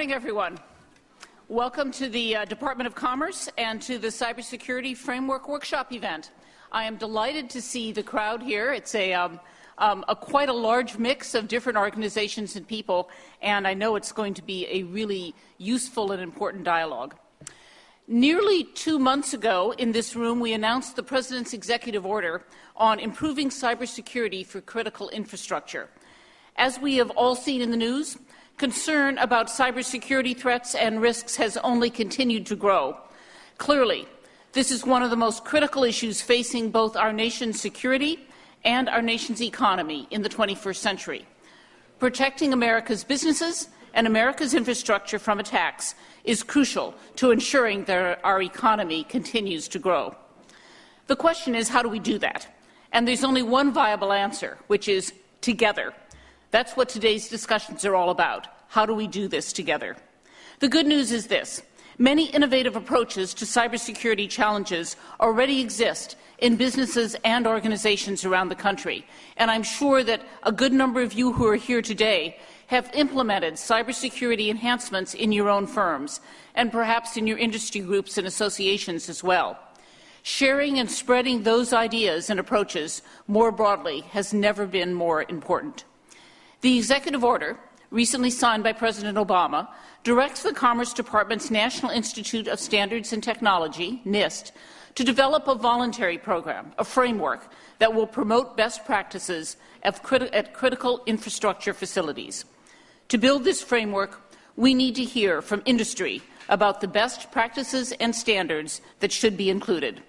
morning, everyone. Welcome to the uh, Department of Commerce and to the Cybersecurity Framework Workshop event. I am delighted to see the crowd here. It's a, um, um, a quite a large mix of different organizations and people, and I know it's going to be a really useful and important dialogue. Nearly two months ago in this room, we announced the President's executive order on improving cybersecurity for critical infrastructure. As we have all seen in the news, concern about cybersecurity threats and risks has only continued to grow. Clearly, this is one of the most critical issues facing both our nation's security and our nation's economy in the 21st century. Protecting America's businesses and America's infrastructure from attacks is crucial to ensuring that our economy continues to grow. The question is, how do we do that? And there's only one viable answer, which is together. That's what today's discussions are all about. How do we do this together? The good news is this. Many innovative approaches to cybersecurity challenges already exist in businesses and organizations around the country, and I'm sure that a good number of you who are here today have implemented cybersecurity enhancements in your own firms and perhaps in your industry groups and associations as well. Sharing and spreading those ideas and approaches more broadly has never been more important. The executive order, recently signed by President Obama, directs the Commerce Department's National Institute of Standards and Technology, NIST, to develop a voluntary program, a framework that will promote best practices at, at critical infrastructure facilities. To build this framework, we need to hear from industry about the best practices and standards that should be included.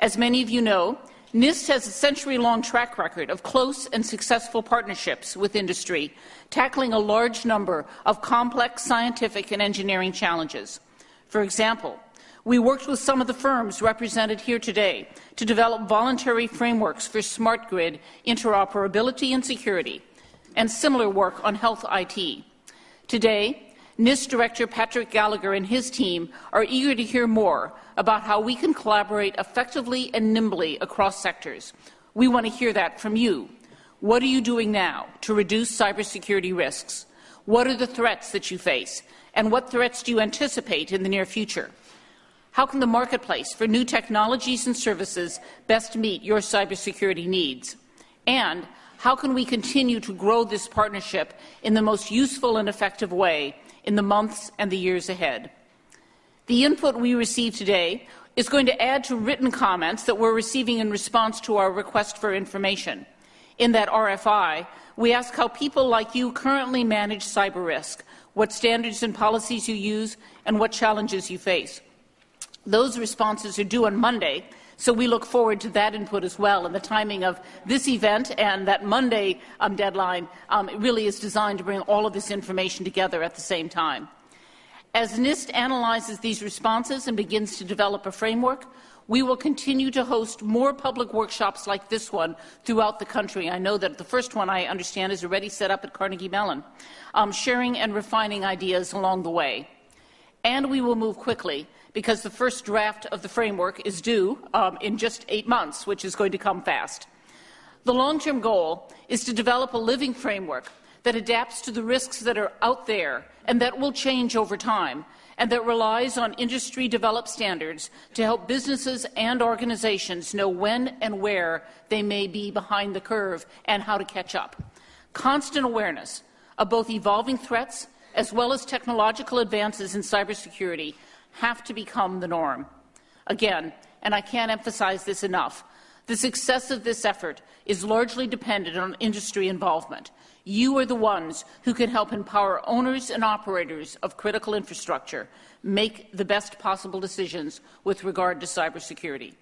As many of you know, NIST has a century-long track record of close and successful partnerships with industry, tackling a large number of complex scientific and engineering challenges. For example, we worked with some of the firms represented here today to develop voluntary frameworks for smart grid interoperability and security, and similar work on health IT. Today, NIST Director Patrick Gallagher and his team are eager to hear more about how we can collaborate effectively and nimbly across sectors. We want to hear that from you. What are you doing now to reduce cybersecurity risks? What are the threats that you face? And what threats do you anticipate in the near future? How can the marketplace for new technologies and services best meet your cybersecurity needs? And how can we continue to grow this partnership in the most useful and effective way in the months and the years ahead. The input we receive today is going to add to written comments that we're receiving in response to our request for information. In that RFI, we ask how people like you currently manage cyber risk, what standards and policies you use, and what challenges you face. Those responses are due on Monday, so we look forward to that input as well. And the timing of this event and that Monday um, deadline um, really is designed to bring all of this information together at the same time. As NIST analyzes these responses and begins to develop a framework, we will continue to host more public workshops like this one throughout the country. I know that the first one, I understand, is already set up at Carnegie Mellon, um, sharing and refining ideas along the way. And we will move quickly because the first draft of the framework is due um, in just eight months, which is going to come fast. The long-term goal is to develop a living framework that adapts to the risks that are out there and that will change over time, and that relies on industry-developed standards to help businesses and organizations know when and where they may be behind the curve and how to catch up. Constant awareness of both evolving threats as well as technological advances in cybersecurity have to become the norm. Again, and I can't emphasize this enough, the success of this effort is largely dependent on industry involvement. You are the ones who can help empower owners and operators of critical infrastructure make the best possible decisions with regard to cybersecurity.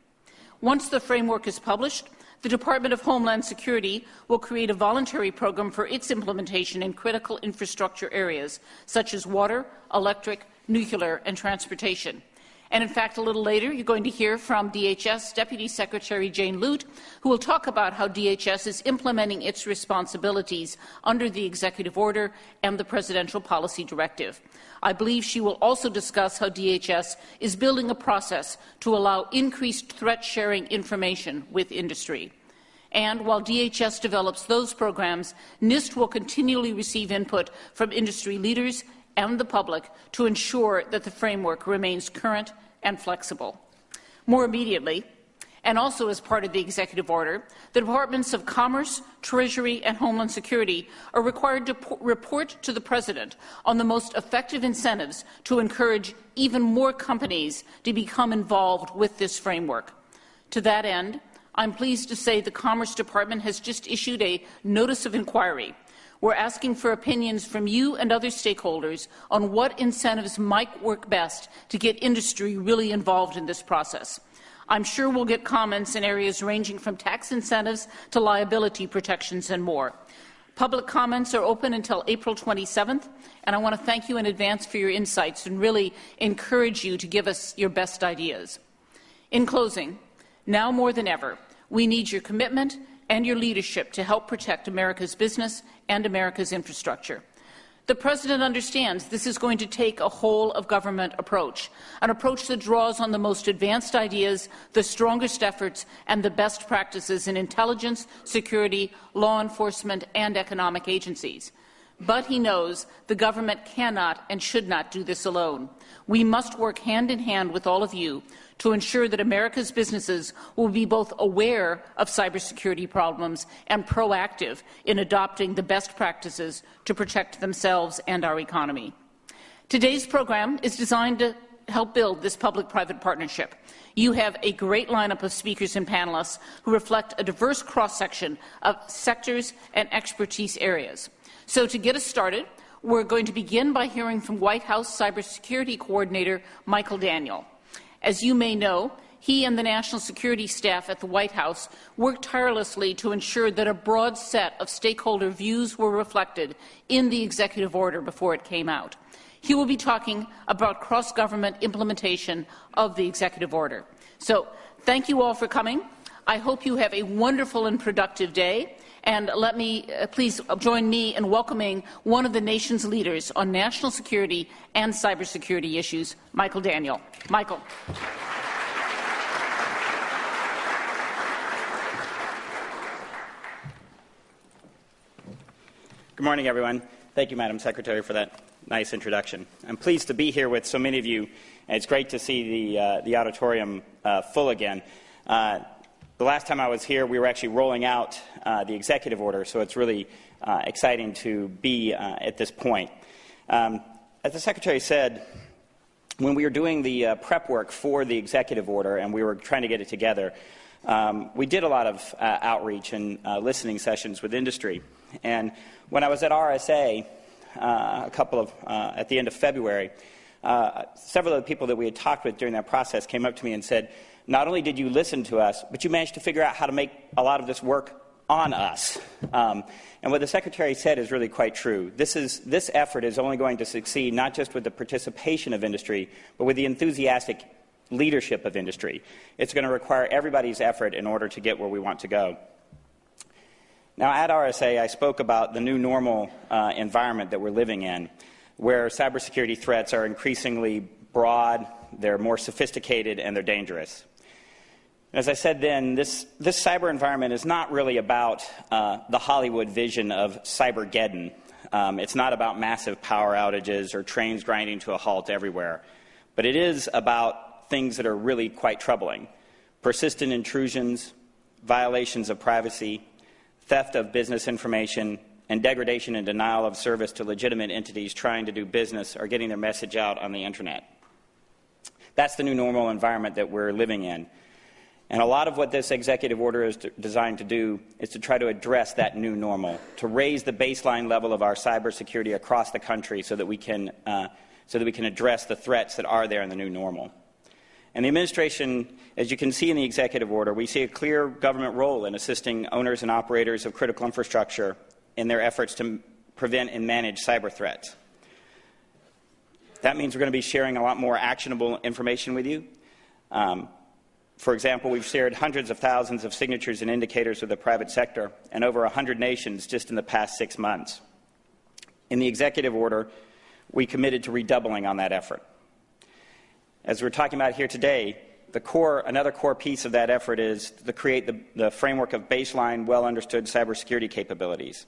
Once the framework is published, the Department of Homeland Security will create a voluntary program for its implementation in critical infrastructure areas such as water, electric, nuclear, and transportation. And in fact, a little later, you're going to hear from DHS Deputy Secretary Jane Lute, who will talk about how DHS is implementing its responsibilities under the executive order and the presidential policy directive. I believe she will also discuss how DHS is building a process to allow increased threat sharing information with industry. And while DHS develops those programs, NIST will continually receive input from industry leaders and the public to ensure that the framework remains current and flexible. More immediately, and also as part of the executive order, the Departments of Commerce, Treasury, and Homeland Security are required to report to the President on the most effective incentives to encourage even more companies to become involved with this framework. To that end, I'm pleased to say the Commerce Department has just issued a notice of inquiry. We're asking for opinions from you and other stakeholders on what incentives might work best to get industry really involved in this process. I'm sure we'll get comments in areas ranging from tax incentives to liability protections and more. Public comments are open until April 27th, and I want to thank you in advance for your insights and really encourage you to give us your best ideas. In closing, now more than ever, we need your commitment and your leadership to help protect America's business and America's infrastructure. The President understands this is going to take a whole of government approach, an approach that draws on the most advanced ideas, the strongest efforts, and the best practices in intelligence, security, law enforcement, and economic agencies. But he knows the government cannot and should not do this alone. We must work hand in hand with all of you to ensure that America's businesses will be both aware of cybersecurity problems and proactive in adopting the best practices to protect themselves and our economy. Today's program is designed to help build this public-private partnership. You have a great lineup of speakers and panelists who reflect a diverse cross-section of sectors and expertise areas. So to get us started, we're going to begin by hearing from White House Cybersecurity Coordinator Michael Daniel. As you may know, he and the national security staff at the White House worked tirelessly to ensure that a broad set of stakeholder views were reflected in the executive order before it came out. He will be talking about cross-government implementation of the executive order. So thank you all for coming. I hope you have a wonderful and productive day. And let me uh, please join me in welcoming one of the nation's leaders on national security and cybersecurity issues, Michael Daniel. Michael. Good morning, everyone. Thank you, Madam Secretary, for that nice introduction. I'm pleased to be here with so many of you, and it's great to see the, uh, the auditorium uh, full again. Uh, the last time I was here, we were actually rolling out uh, the executive order, so it's really uh, exciting to be uh, at this point. Um, as the Secretary said, when we were doing the prep work for the executive order and we were trying to get it together, um, we did a lot of outreach and listening sessions with industry. And when I was at RSA, Uh, a couple of uh, at the end of February, uh, several of the people that we had talked with during that process came up to me and said, not only did you listen to us, but you managed to figure out how to make a lot of this work on us. Um, and what the Secretary said is really quite true. This, is, this effort is only going to succeed not just with the participation of industry, but with the enthusiastic leadership of industry. It's going to require everybody's effort in order to get where we want to go. Now, at RSA, I spoke about the new normal uh, environment that we're living in, where cybersecurity threats are increasingly broad, they're more sophisticated, and they're dangerous. As I said then, this, this cyber environment is not really about uh, the Hollywood vision of Cybergeddon. Um, it's not about massive power outages or trains grinding to a halt everywhere. But it is about things that are really quite troubling persistent intrusions, violations of privacy, theft of business information, and degradation and denial of service to legitimate entities trying to do business or getting their message out on the internet. That's the new normal environment that we're living in. And a lot of what this executive order is designed to do is to try to address that new normal, to raise the baseline level of our cybersecurity across the country so that we can, uh, so that we can address the threats that are there in the new normal. And the administration, as you can see in the executive order, we see a clear government role in assisting owners and operators of critical infrastructure in their efforts to prevent and manage cyber threats. That means we're going to be sharing a lot more actionable information with you. Um, for example, we've shared hundreds of thousands of signatures and indicators with the private sector and over 100 nations just in the past six months. In the executive order, we committed to redoubling on that effort. As we're talking about here today, the core, another core piece of that effort is to create the, the framework of baseline, well understood cybersecurity capabilities.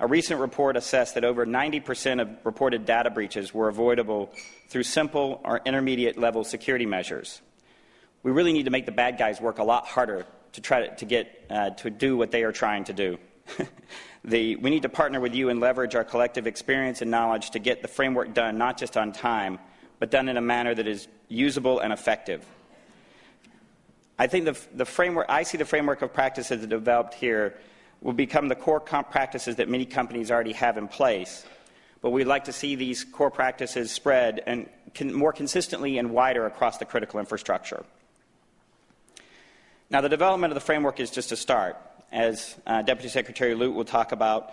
A recent report assessed that over 90% of reported data breaches were avoidable through simple or intermediate level security measures. We really need to make the bad guys work a lot harder to try to, get uh, to do what they are trying to do. the, we need to partner with you and leverage our collective experience and knowledge to get the framework done not just on time, but done in a manner that is usable and effective. I think the, the framework, I see the framework of practices developed here will become the core practices that many companies already have in place. But we'd like to see these core practices spread and more consistently and wider across the critical infrastructure. Now, the development of the framework is just a start. As uh, Deputy Secretary Lute will talk about,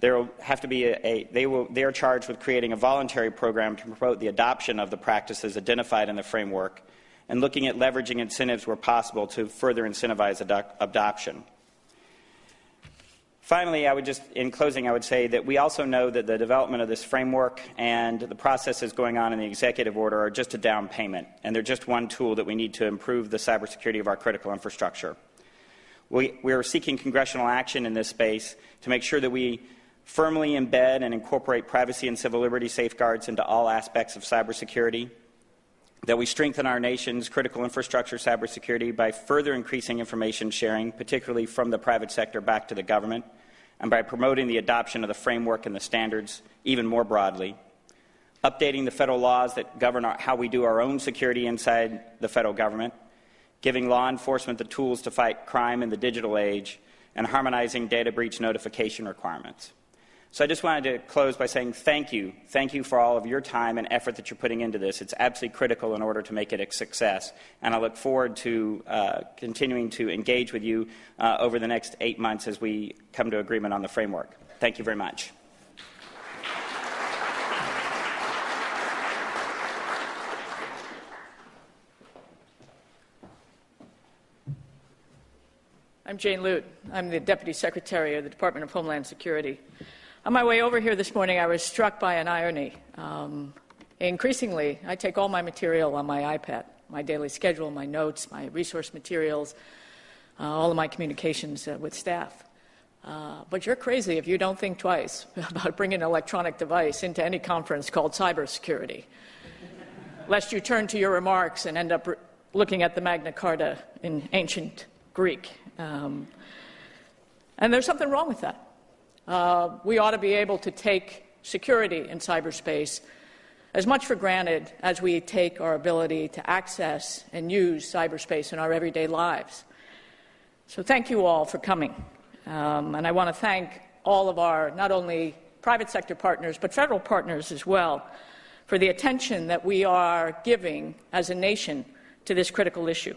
there will have to be a, a, they, will, they are charged with creating a voluntary program to promote the adoption of the practices identified in the framework and looking at leveraging incentives where possible to further incentivize adoption. Finally, I would just, in closing, I would say that we also know that the development of this framework and the processes going on in the executive order are just a down payment, and they're just one tool that we need to improve the cybersecurity of our critical infrastructure. We, we are seeking congressional action in this space to make sure that we firmly embed and incorporate privacy and civil liberty safeguards into all aspects of cybersecurity, that we strengthen our nation's critical infrastructure cybersecurity by further increasing information sharing, particularly from the private sector back to the government, and by promoting the adoption of the framework and the standards even more broadly, updating the federal laws that govern our, how we do our own security inside the federal government, giving law enforcement the tools to fight crime in the digital age, and harmonizing data breach notification requirements. So I just wanted to close by saying thank you. Thank you for all of your time and effort that you're putting into this. It's absolutely critical in order to make it a success. And I look forward to uh, continuing to engage with you uh, over the next eight months as we come to agreement on the framework. Thank you very much. I'm Jane Lute. I'm the Deputy Secretary of the Department of Homeland Security. On my way over here this morning, I was struck by an irony. Um, increasingly, I take all my material on my iPad, my daily schedule, my notes, my resource materials, uh, all of my communications uh, with staff. Uh, but you're crazy if you don't think twice about bringing an electronic device into any conference called cybersecurity, lest you turn to your remarks and end up re- looking at the Magna Carta in ancient Greek. Um, and there's something wrong with that uh, we ought to be able to take security in cyberspace as much for granted as we take our ability to access and use cyberspace in our everyday lives. So, thank you all for coming. Um, and I want to thank all of our not only private sector partners, but federal partners as well, for the attention that we are giving as a nation to this critical issue.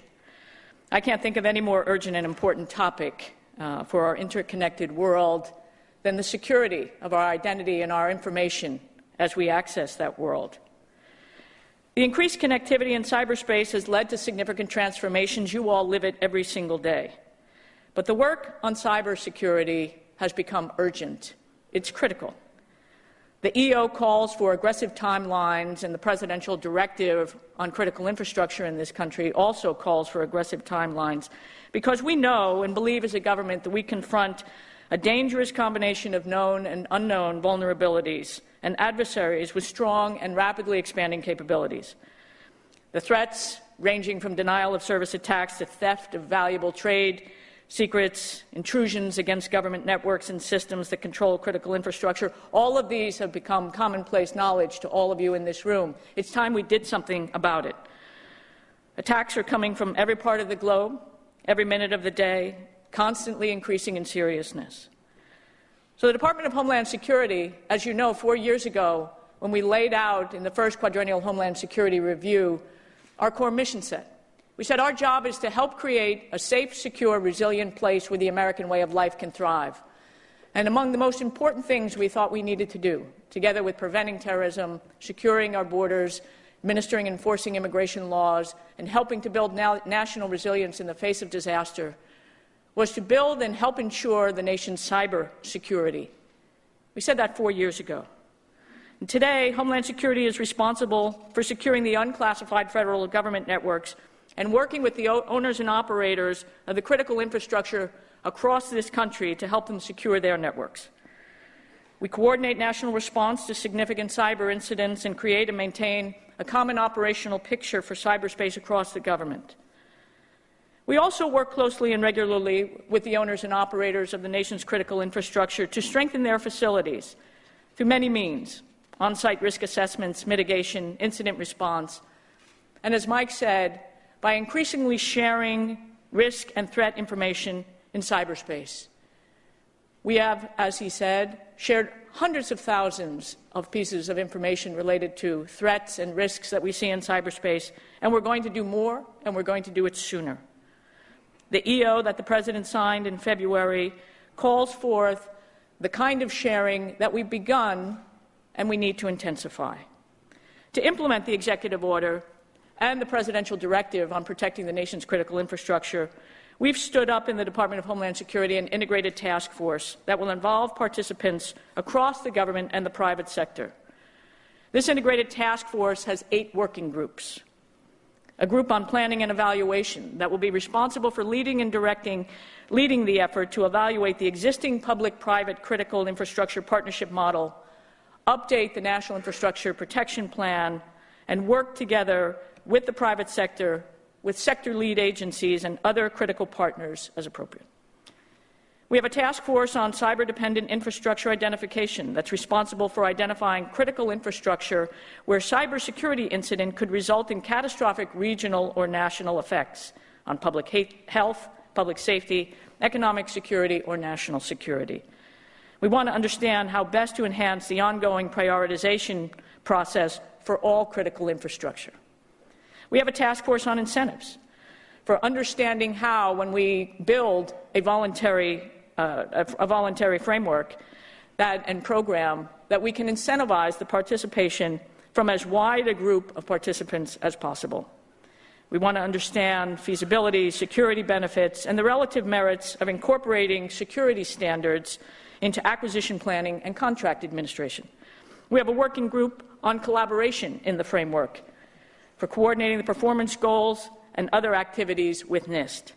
I can't think of any more urgent and important topic uh, for our interconnected world than the security of our identity and our information as we access that world. The increased connectivity in cyberspace has led to significant transformations. You all live it every single day. But the work on cybersecurity has become urgent. It's critical. The EO calls for aggressive timelines, and the presidential directive on critical infrastructure in this country also calls for aggressive timelines because we know and believe as a government that we confront a dangerous combination of known and unknown vulnerabilities and adversaries with strong and rapidly expanding capabilities. The threats, ranging from denial of service attacks to theft of valuable trade secrets, intrusions against government networks and systems that control critical infrastructure, all of these have become commonplace knowledge to all of you in this room. It's time we did something about it. Attacks are coming from every part of the globe, every minute of the day, constantly increasing in seriousness. So, the Department of Homeland Security, as you know, four years ago, when we laid out in the first quadrennial Homeland Security review our core mission set, we said our job is to help create a safe, secure, resilient place where the American way of life can thrive. And among the most important things we thought we needed to do, together with preventing terrorism, securing our borders, administering and enforcing immigration laws, and helping to build national resilience in the face of disaster, was to build and help ensure the nation's cyber security. We said that four years ago. And today, Homeland Security is responsible for securing the unclassified federal government networks and working with the owners and operators of the critical infrastructure across this country to help them secure their networks. We coordinate national response to significant cyber incidents and create and maintain a common operational picture for cyberspace across the government. We also work closely and regularly with the owners and operators of the nation's critical infrastructure to strengthen their facilities through many means on site risk assessments, mitigation, incident response, and as Mike said, by increasingly sharing risk and threat information in cyberspace. We have, as he said, shared hundreds of thousands of pieces of information related to threats and risks that we see in cyberspace, and we're going to do more, and we're going to do it sooner. The EO that the President signed in February calls forth the kind of sharing that we've begun and we need to intensify. To implement the executive order and the presidential directive on protecting the nation's critical infrastructure, we've stood up in the Department of Homeland Security an integrated task force that will involve participants across the government and the private sector. This integrated task force has eight working groups a group on planning and evaluation that will be responsible for leading and directing leading the effort to evaluate the existing public-private critical infrastructure partnership model, update the National Infrastructure Protection Plan, and work together with the private sector, with sector lead agencies and other critical partners as appropriate. We have a task force on cyber dependent infrastructure identification that's responsible for identifying critical infrastructure where cybersecurity incident could result in catastrophic regional or national effects on public health, public safety, economic security, or national security. We want to understand how best to enhance the ongoing prioritization process for all critical infrastructure. We have a task force on incentives for understanding how, when we build a voluntary uh, a, a, voluntary framework that, and program that we can incentivize the participation from as wide a group of participants as possible. We want to understand feasibility, security benefits, and the relative merits of incorporating security standards into acquisition planning and contract administration. We have a working group on collaboration in the framework for coordinating the performance goals and other activities with NIST.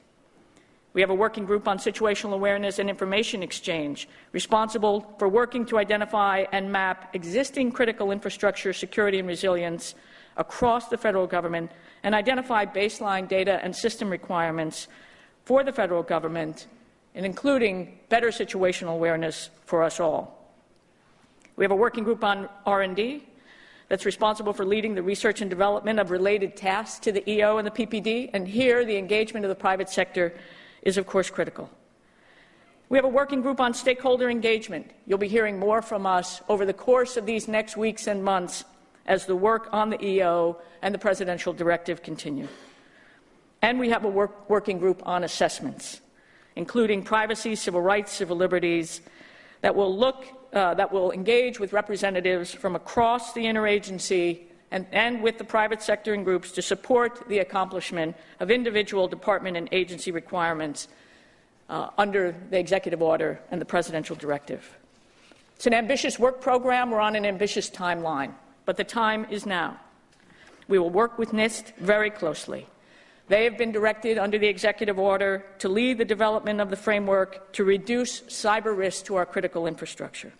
We have a working group on situational awareness and information exchange, responsible for working to identify and map existing critical infrastructure security and resilience across the federal government and identify baseline data and system requirements for the federal government, and including better situational awareness for us all. We have a working group on R&D that's responsible for leading the research and development of related tasks to the EO and the PPD, and here the engagement of the private sector is, of course, critical. We have a working group on stakeholder engagement. You'll be hearing more from us over the course of these next weeks and months as the work on the EO and the presidential directive continue. And we have a work, working group on assessments, including privacy, civil rights, civil liberties, that will look, uh, that will engage with representatives from across the interagency and, and with the private sector and groups to support the accomplishment of individual department and agency requirements uh, under the executive order and the presidential directive. It's an ambitious work program. We're on an ambitious timeline, but the time is now. We will work with NIST very closely. They have been directed under the executive order to lead the development of the framework to reduce cyber risk to our critical infrastructure.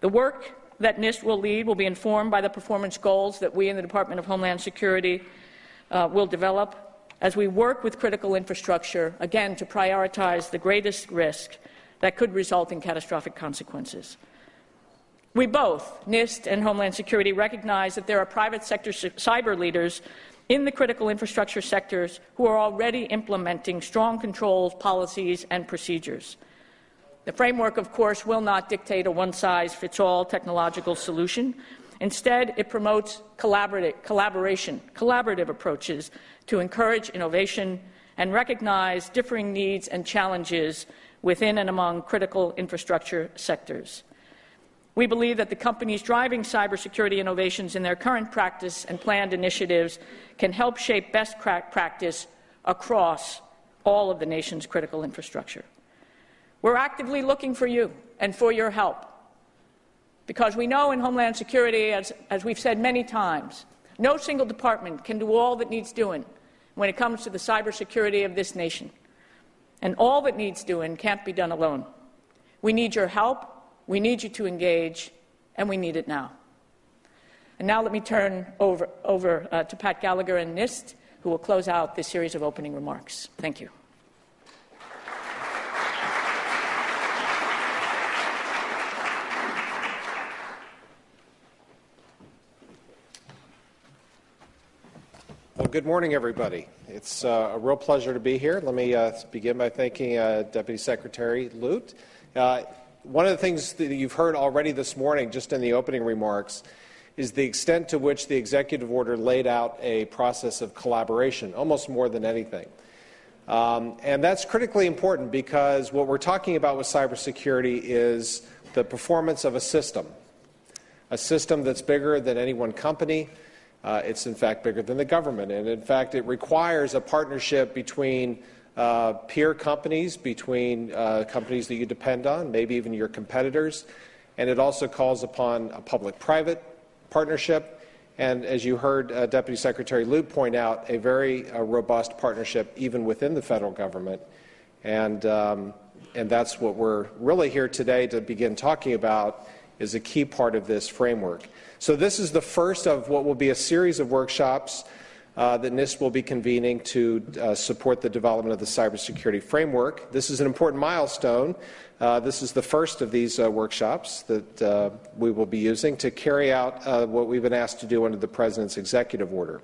The work that NIST will lead will be informed by the performance goals that we in the Department of Homeland Security uh, will develop as we work with critical infrastructure, again, to prioritize the greatest risk that could result in catastrophic consequences. We both, NIST and Homeland Security, recognize that there are private sector cyber leaders in the critical infrastructure sectors who are already implementing strong controls, policies, and procedures. The framework, of course, will not dictate a one size fits all technological solution. Instead, it promotes collaboration, collaborative approaches to encourage innovation and recognize differing needs and challenges within and among critical infrastructure sectors. We believe that the companies driving cybersecurity innovations in their current practice and planned initiatives can help shape best practice across all of the nation's critical infrastructure. We're actively looking for you and for your help. Because we know in Homeland Security, as, as we've said many times, no single department can do all that needs doing when it comes to the cybersecurity of this nation. And all that needs doing can't be done alone. We need your help, We need you to engage, and we need it now. And now let me turn over, over uh, to Pat Gallagher and NIST, who will close out this series of opening remarks. Thank you. Good morning, everybody. It's uh, a real pleasure to be here. Let me uh, begin by thanking uh, Deputy Secretary Lute. Uh, one of the things that you've heard already this morning, just in the opening remarks, is the extent to which the executive order laid out a process of collaboration, almost more than anything. Um, and that's critically important because what we're talking about with cybersecurity is the performance of a system, a system that's bigger than any one company uh, it's in fact bigger than the government. And in fact, it requires a partnership between uh, peer companies, between uh, companies that you depend on, maybe even your competitors. And it also calls upon a public private partnership. And as you heard uh, Deputy Secretary Lute point out, a very uh, robust partnership even within the federal government. And, um, and that's what we're really here today to begin talking about is a key part of this framework. So this is the first of what will be a series of workshops uh, that NIST will be convening to uh, support the development of the cybersecurity framework. This is an important milestone. Uh, this is the first of these uh, workshops that uh, we will be using to carry out uh, what we've been asked to do under the President's executive order.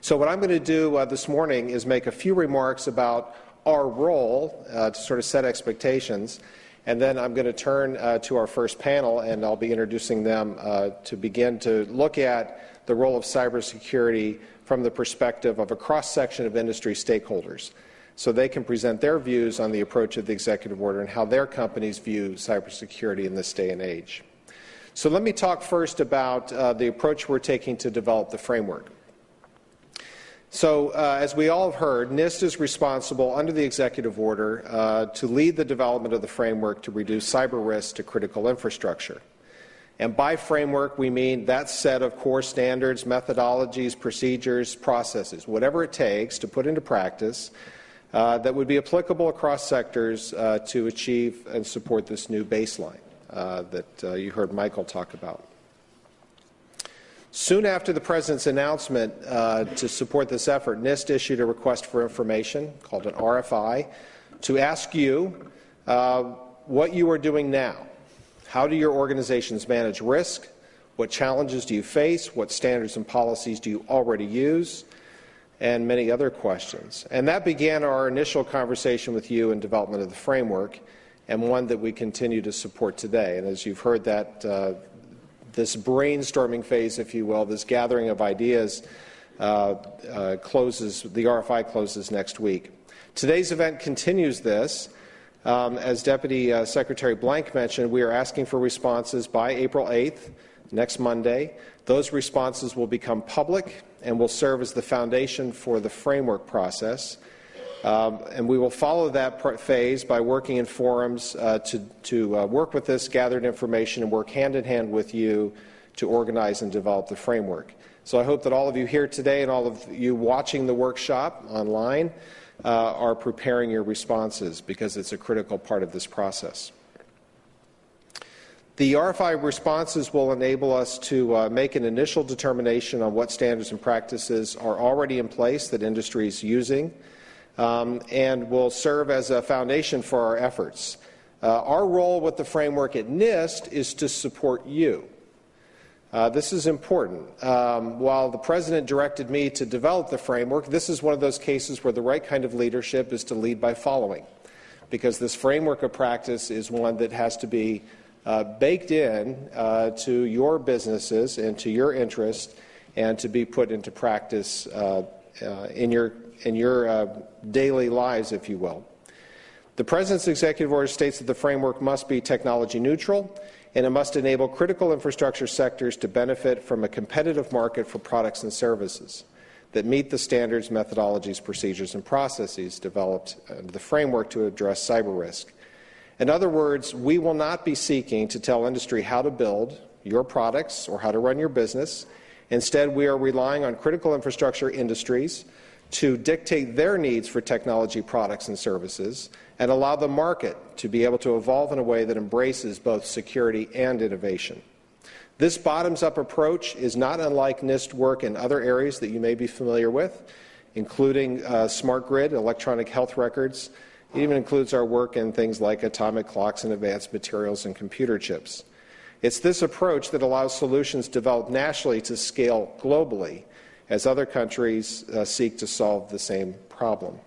So what I'm going to do this morning is make a few remarks about our role to sort of set expectations and then I'm going to turn uh, to our first panel, and I'll be introducing them uh, to begin to look at the role of cybersecurity from the perspective of a cross section of industry stakeholders. So they can present their views on the approach of the executive order and how their companies view cybersecurity in this day and age. So let me talk first about uh, the approach we're taking to develop the framework. So, uh, as we all have heard, NIST is responsible under the executive order uh, to lead the development of the framework to reduce cyber risk to critical infrastructure. And by framework, we mean that set of core standards, methodologies, procedures, processes, whatever it takes to put into practice uh, that would be applicable across sectors uh, to achieve and support this new baseline uh, that uh, you heard Michael talk about. Soon after the President's announcement uh, to support this effort, NIST issued a request for information called an RFI to ask you uh, what you are doing now. How do your organizations manage risk? What challenges do you face? What standards and policies do you already use? And many other questions. And that began our initial conversation with you in development of the framework, and one that we continue to support today. And as you've heard that uh, this brainstorming phase, if you will, this gathering of ideas, uh, uh, closes, the RFI closes next week. Today's event continues this. Um, as Deputy uh, Secretary Blank mentioned, we are asking for responses by April 8th, next Monday. Those responses will become public and will serve as the foundation for the framework process. Um, and we will follow that phase by working in forums uh, to, to uh, work with this gathered information and work hand in hand with you to organize and develop the framework. So I hope that all of you here today and all of you watching the workshop online uh, are preparing your responses because it's a critical part of this process. The RFI responses will enable us to uh, make an initial determination on what standards and practices are already in place that industry is using um, and will serve as a foundation for our efforts. Uh, our role with the framework at NIST is to support you. Uh, this is important. Um, while the President directed me to develop the framework, this is one of those cases where the right kind of leadership is to lead by following, because this framework of practice is one that has to be uh, baked in uh, to your businesses and to your interest and to be put into practice uh, uh, in your in your uh, daily lives, if you will. The President's executive order states that the framework must be technology neutral and it must enable critical infrastructure sectors to benefit from a competitive market for products and services that meet the standards, methodologies, procedures, and processes developed under the framework to address cyber risk. In other words, we will not be seeking to tell industry how to build your products or how to run your business. Instead, we are relying on critical infrastructure industries to dictate their needs for technology products and services and allow the market to be able to evolve in a way that embraces both security and innovation. This bottoms up approach is not unlike NIST work in other areas that you may be familiar with, including uh, smart grid, electronic health records. It even includes our work in things like atomic clocks and advanced materials and computer chips. It's this approach that allows solutions developed nationally to scale globally as other countries uh, seek to solve the same problem.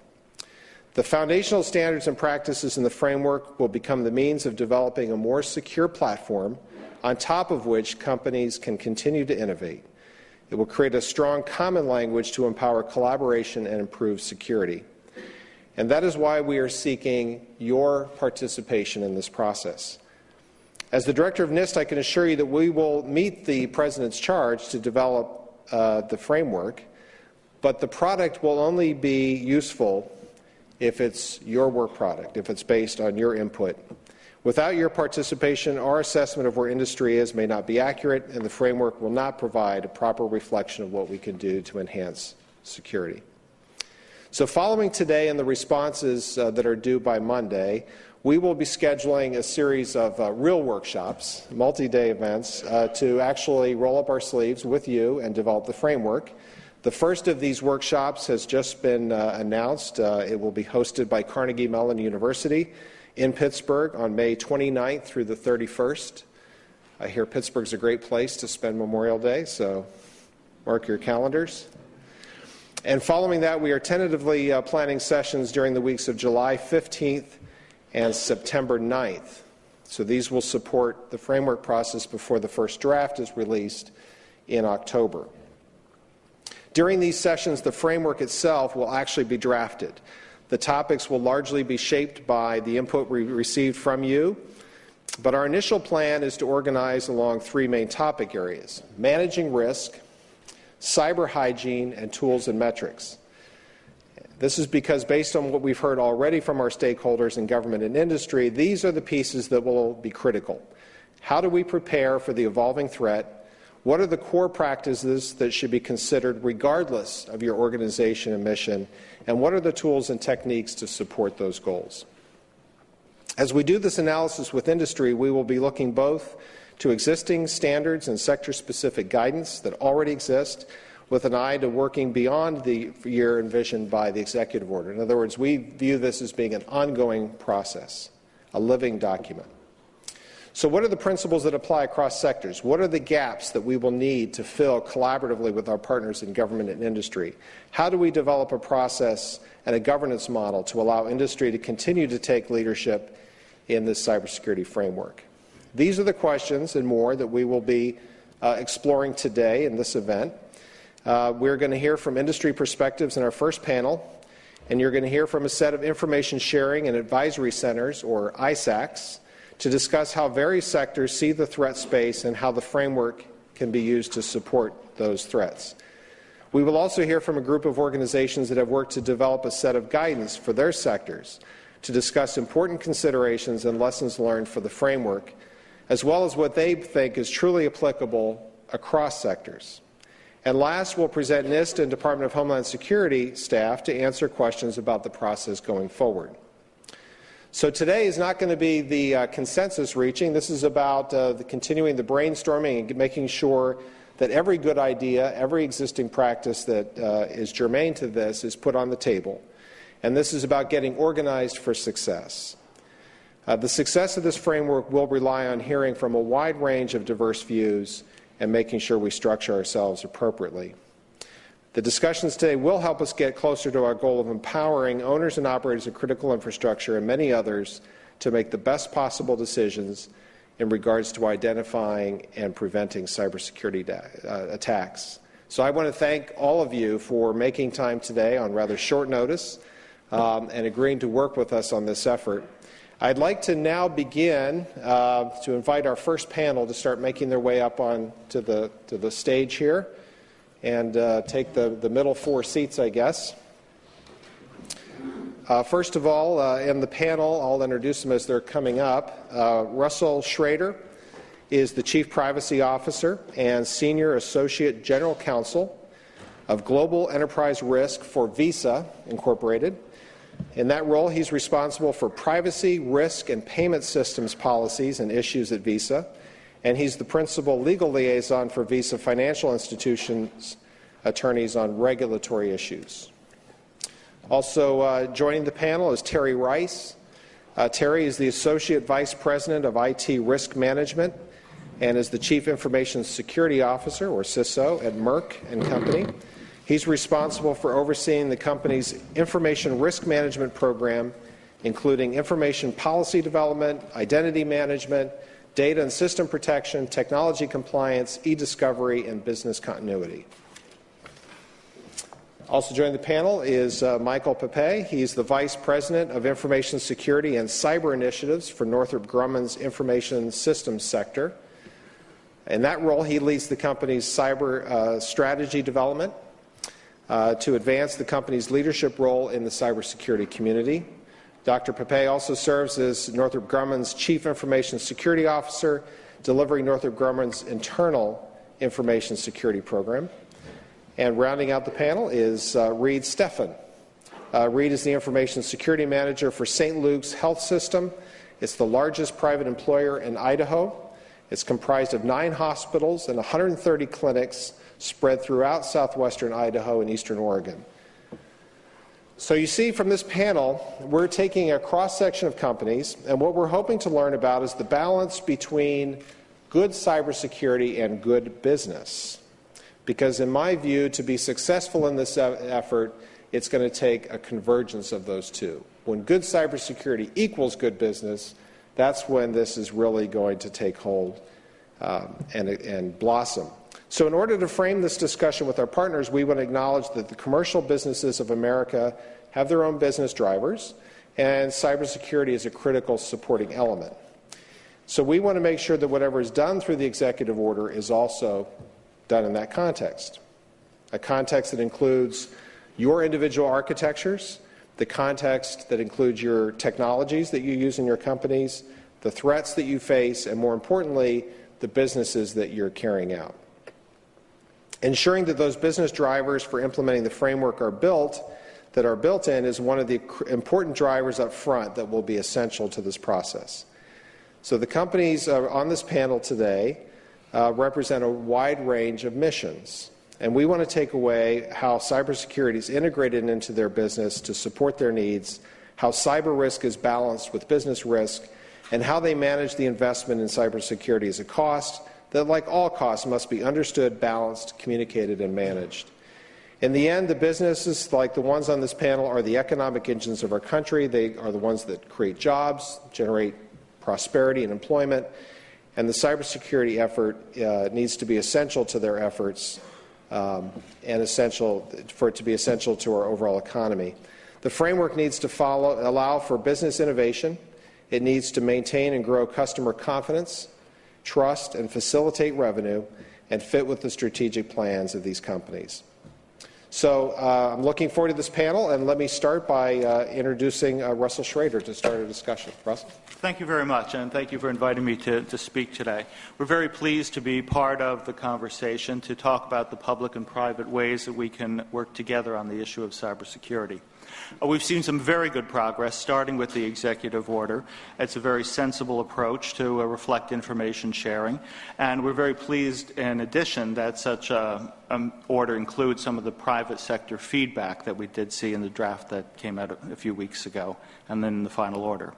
The foundational standards and practices in the framework will become the means of developing a more secure platform on top of which companies can continue to innovate. It will create a strong common language to empower collaboration and improve security. And that is why we are seeking your participation in this process. As the director of NIST, I can assure you that we will meet the President's charge to develop uh, the framework, but the product will only be useful if it's your work product, if it's based on your input. Without your participation, our assessment of where industry is may not be accurate, and the framework will not provide a proper reflection of what we can do to enhance security. So, following today and the responses uh, that are due by Monday, we will be scheduling a series of uh, real workshops, multi day events, uh, to actually roll up our sleeves with you and develop the framework. The first of these workshops has just been uh, announced. Uh, it will be hosted by Carnegie Mellon University in Pittsburgh on May 29th through the 31st. I hear Pittsburgh's a great place to spend Memorial Day, so mark your calendars. And following that, we are tentatively uh, planning sessions during the weeks of July 15th and September 9th. So these will support the framework process before the first draft is released in October. During these sessions, the framework itself will actually be drafted. The topics will largely be shaped by the input we received from you, but our initial plan is to organize along three main topic areas managing risk, cyber hygiene, and tools and metrics. This is because, based on what we've heard already from our stakeholders in government and industry, these are the pieces that will be critical. How do we prepare for the evolving threat? What are the core practices that should be considered regardless of your organization and mission? And what are the tools and techniques to support those goals? As we do this analysis with industry, we will be looking both to existing standards and sector specific guidance that already exist with an eye to working beyond the year envisioned by the executive order. In other words, we view this as being an ongoing process, a living document. So, what are the principles that apply across sectors? What are the gaps that we will need to fill collaboratively with our partners in government and industry? How do we develop a process and a governance model to allow industry to continue to take leadership in this cybersecurity framework? These are the questions and more that we will be uh, exploring today in this event. Uh, we're going to hear from industry perspectives in our first panel, and you're going to hear from a set of information sharing and advisory centers, or ISACs, to discuss how various sectors see the threat space and how the framework can be used to support those threats. We will also hear from a group of organizations that have worked to develop a set of guidance for their sectors to discuss important considerations and lessons learned for the framework, as well as what they think is truly applicable across sectors. And last, we'll present NIST and Department of Homeland Security staff to answer questions about the process going forward. So today is not going to be the uh, consensus reaching. This is about uh, the continuing the brainstorming and making sure that every good idea, every existing practice that uh, is germane to this is put on the table. And this is about getting organized for success. Uh, the success of this framework will rely on hearing from a wide range of diverse views and making sure we structure ourselves appropriately. The discussions today will help us get closer to our goal of empowering owners and operators of critical infrastructure and many others to make the best possible decisions in regards to identifying and preventing cybersecurity uh, attacks. So I want to thank all of you for making time today on rather short notice um, and agreeing to work with us on this effort. I'd like to now begin uh, to invite our first panel to start making their way up on to the, to the stage here and uh, take the, the middle four seats, I guess. Uh, first of all, uh, in the panel, I'll introduce them as they're coming up. Uh, Russell Schrader is the Chief Privacy Officer and Senior Associate General Counsel of Global Enterprise Risk for Visa Incorporated. In that role, he's responsible for privacy, risk, and payment systems policies and issues at Visa, and he's the principal legal liaison for Visa Financial Institutions attorneys on regulatory issues. Also uh, joining the panel is Terry Rice. Uh, Terry is the Associate Vice President of IT Risk Management and is the Chief Information Security Officer, or CISO, at Merck and Company. He's responsible for overseeing the company's information risk management program, including information policy development, identity management, data and system protection, technology compliance, e-discovery, and business continuity. Also joining the panel is uh, Michael Papay. He's the Vice President of Information Security and Cyber Initiatives for Northrop Grumman's Information Systems sector. In that role, he leads the company's cyber uh, strategy development uh, to advance the company's leadership role in the cybersecurity community. Dr. Papay also serves as Northrop Grumman's Chief Information Security Officer, delivering Northrop Grumman's internal information security program. And rounding out the panel is uh, Reed Stephan. Uh, Reed is the Information Security Manager for St. Luke's Health System. It's the largest private employer in Idaho. It's comprised of nine hospitals and 130 clinics spread throughout southwestern Idaho and eastern Oregon. So you see from this panel, we're taking a cross section of companies, and what we're hoping to learn about is the balance between good cybersecurity and good business. Because, in my view, to be successful in this effort, it's going to take a convergence of those two. When good cybersecurity equals good business, that's when this is really going to take hold um, and, and blossom. So, in order to frame this discussion with our partners, we want to acknowledge that the commercial businesses of America have their own business drivers, and cybersecurity is a critical supporting element. So, we want to make sure that whatever is done through the executive order is also done in that context. A context that includes your individual architectures, the context that includes your technologies that you use in your companies, the threats that you face, and more importantly, the businesses that you're carrying out. Ensuring that those business drivers for implementing the framework are built, that are built in, is one of the important drivers up front that will be essential to this process. So the companies on this panel today uh, represent a wide range of missions. And we want to take away how cybersecurity is integrated into their business to support their needs, how cyber risk is balanced with business risk, and how they manage the investment in cybersecurity as a cost that, like all costs, must be understood, balanced, communicated, and managed. In the end, the businesses like the ones on this panel are the economic engines of our country. They are the ones that create jobs, generate prosperity and employment, and the cybersecurity effort uh, needs to be essential to their efforts um, and essential for it to be essential to our overall economy. The framework needs to follow, allow for business innovation. It needs to maintain and grow customer confidence, trust, and facilitate revenue, and fit with the strategic plans of these companies. So uh, I'm looking forward to this panel, and let me start by uh, introducing uh, Russell Schrader to start a discussion. Russell? Thank you very much, and thank you for inviting me to, to speak today. We're very pleased to be part of the conversation to talk about the public and private ways that we can work together on the issue of cybersecurity. Uh, we've seen some very good progress, starting with the executive order. It's a very sensible approach to uh, reflect information sharing, and we're very pleased, in addition, that such an um, order includes some of the private sector feedback that we did see in the draft that came out a few weeks ago, and then in the final order.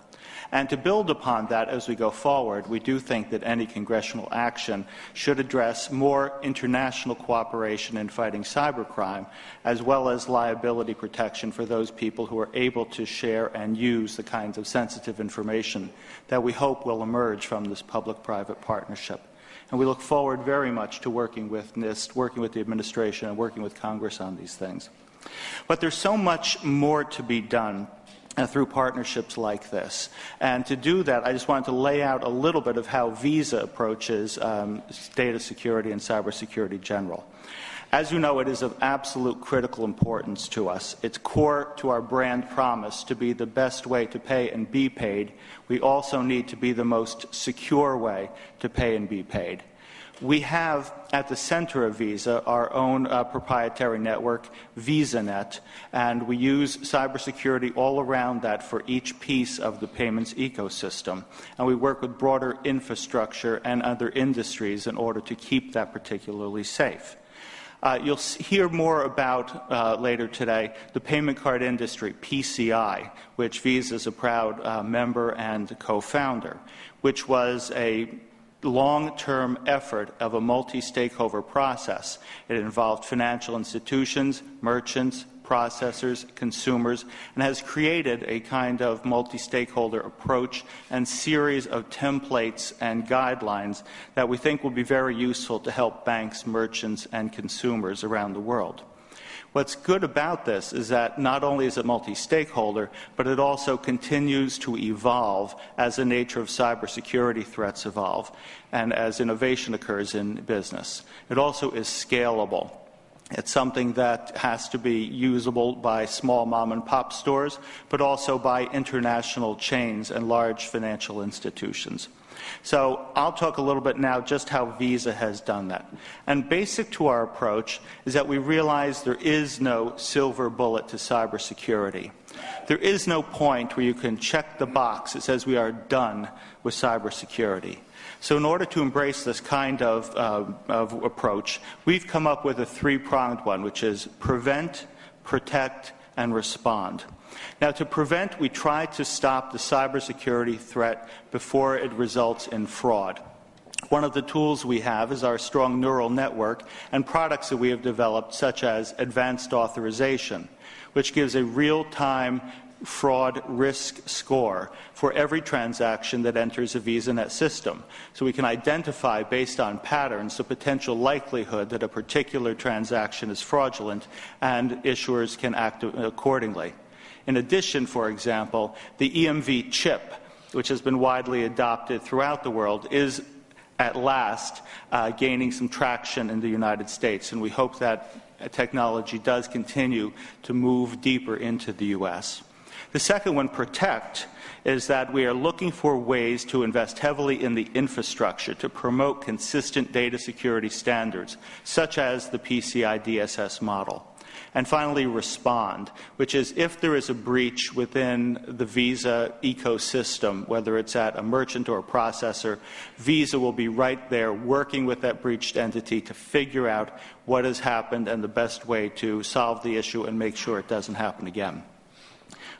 And to build upon that as we go forward, we do think that any congressional action should address more international cooperation in fighting cybercrime, as well as liability protection for those people who are able to share and use the kinds of sensitive information that we hope will emerge from this public private partnership. And we look forward very much to working with NIST, working with the administration, and working with Congress on these things. But there's so much more to be done through partnerships like this. And to do that, I just wanted to lay out a little bit of how Visa approaches um, data security and cybersecurity general. As you know, it is of absolute critical importance to us. It's core to our brand promise to be the best way to pay and be paid. We also need to be the most secure way to pay and be paid. We have at the center of Visa our own uh, proprietary network, VisaNet, and we use cybersecurity all around that for each piece of the payments ecosystem. And we work with broader infrastructure and other industries in order to keep that particularly safe. Uh, you'll hear more about uh, later today the payment card industry, PCI, which Visa is a proud uh, member and co founder, which was a long term effort of a multi stakeholder process. It involved financial institutions, merchants, processors, consumers, and has created a kind of multi stakeholder approach and series of templates and guidelines that we think will be very useful to help banks, merchants, and consumers around the world. What's good about this is that not only is it multi stakeholder, but it also continues to evolve as the nature of cybersecurity threats evolve and as innovation occurs in business. It also is scalable. It's something that has to be usable by small mom and pop stores, but also by international chains and large financial institutions. So I'll talk a little bit now just how Visa has done that. And basic to our approach is that we realize there is no silver bullet to cybersecurity. There is no point where you can check the box that says we are done with cybersecurity. So, in order to embrace this kind of, uh, of approach, we've come up with a three pronged one, which is prevent, protect, and respond. Now, to prevent, we try to stop the cybersecurity threat before it results in fraud. One of the tools we have is our strong neural network and products that we have developed, such as advanced authorization, which gives a real time fraud risk score for every transaction that enters a VisaNet system. So we can identify, based on patterns, the potential likelihood that a particular transaction is fraudulent, and issuers can act accordingly. In addition, for example, the EMV chip, which has been widely adopted throughout the world, is at last uh, gaining some traction in the United States, and we hope that technology does continue to move deeper into the U.S. The second one, protect, is that we are looking for ways to invest heavily in the infrastructure to promote consistent data security standards, such as the PCI DSS model. And finally, respond, which is if there is a breach within the Visa ecosystem, whether it's at a merchant or a processor, Visa will be right there working with that breached entity to figure out what has happened and the best way to solve the issue and make sure it doesn't happen again.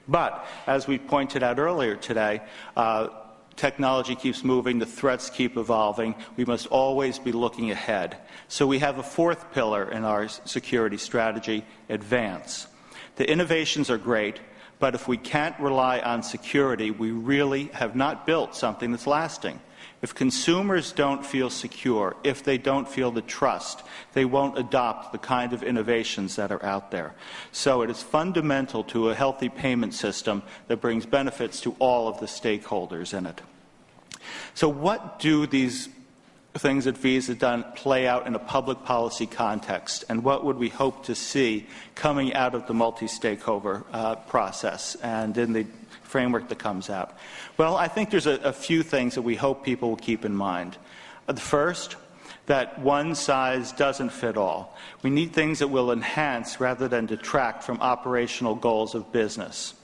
But, as we pointed out earlier today, uh, technology keeps moving, the threats keep evolving. We must always be looking ahead. So we have a fourth pillar in our security strategy advance. The innovations are great, but if we can't rely on security, we really have not built something that's lasting. If consumers don't feel secure, if they don't feel the trust, they won't adopt the kind of innovations that are out there. So it is fundamental to a healthy payment system that brings benefits to all of the stakeholders in it. So, what do these things that Visa done play out in a public policy context, and what would we hope to see coming out of the multi-stakeholder uh, process and in the framework that comes out? Well, I think there's a, a few things that we hope people will keep in mind. Uh, the first, that one size doesn't fit all. We need things that will enhance rather than detract from operational goals of business.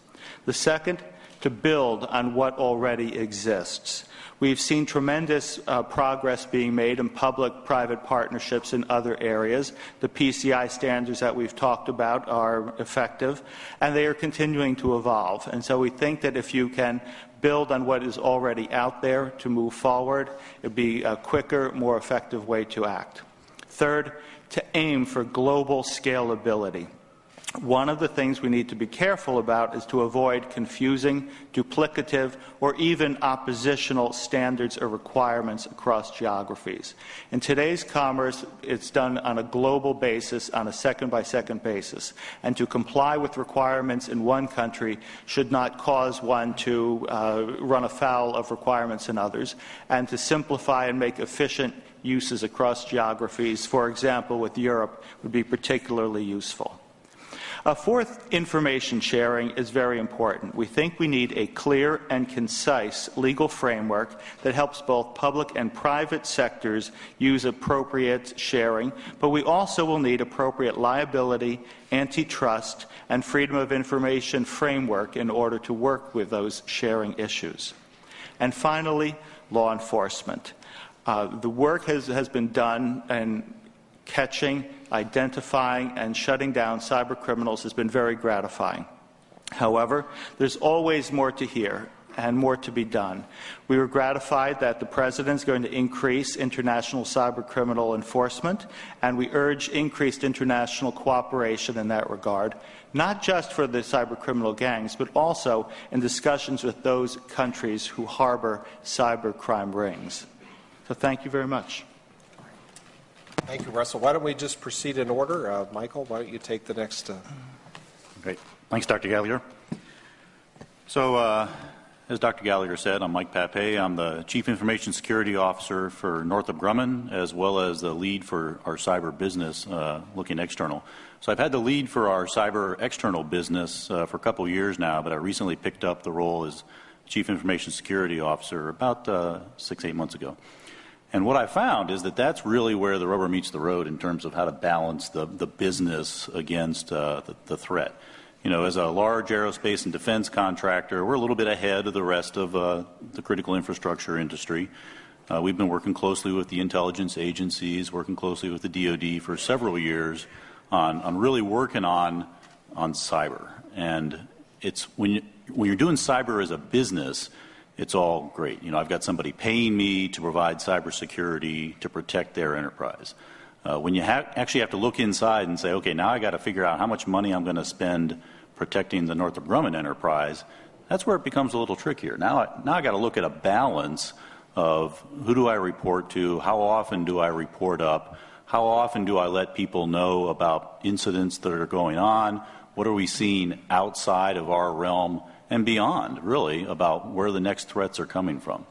The second, to build on what already exists. We've seen tremendous uh, progress being made in public private partnerships in other areas. The PCI standards that we've talked about are effective, and they are continuing to evolve. And so we think that if you can build on what is already out there to move forward, it would be a quicker, more effective way to act. Third, to aim for global scalability. One of the things we need to be careful about is to avoid confusing, duplicative, or even oppositional standards or requirements across geographies. In today's commerce, it's done on a global basis, on a second by second basis. And to comply with requirements in one country should not cause one to uh, run afoul of requirements in others. And to simplify and make efficient uses across geographies, for example, with Europe, would be particularly useful. A fourth, information sharing is very important. We think we need a clear and concise legal framework that helps both public and private sectors use appropriate sharing, but we also will need appropriate liability, antitrust, and freedom of information framework in order to work with those sharing issues. And finally, law enforcement. Uh, the work has, has been done in catching identifying and shutting down cyber criminals has been very gratifying. However, there's always more to hear and more to be done. We were gratified that the President is going to increase international cyber criminal enforcement, and we urge increased international cooperation in that regard, not just for the cyber criminal gangs, but also in discussions with those countries who harbor cyber crime rings. So thank you very much. Thank you, Russell. Why don't we just proceed in order? Uh, Michael, why don't you take the next? Uh... Great. Thanks, Dr. Gallagher. So, uh, as Dr. Gallagher said, I'm Mike Papay. I'm the Chief Information Security Officer for Northrop Grumman, as well as the lead for our cyber business uh, looking external. So I've had the lead for our cyber external business uh, for a couple years now, but I recently picked up the role as Chief Information Security Officer about uh, six, eight months ago. And what I found is that that's really where the rubber meets the road in terms of how to balance the, the business against uh, the, the, threat. You know, as a large aerospace and defense contractor, we're a little bit ahead of the rest of uh, the critical infrastructure industry. Uh, we've been working closely with the intelligence agencies, working closely with the DoD for several years on, on really working on on cyber. And it's when you, when you're doing cyber as a business, it's all great. You know, I've got somebody paying me to provide cybersecurity to protect their enterprise. Uh, when you ha- actually have to look inside and say, okay, now I got to figure out how much money I'm going to spend protecting the Northrop Grumman enterprise, that's where it becomes a little trickier. Now, I, now I got to look at a balance of who do I report to, how often do I report up, how often do I let people know about incidents that are going on, what are we seeing outside of our realm and beyond, really, about where the next threats are coming from.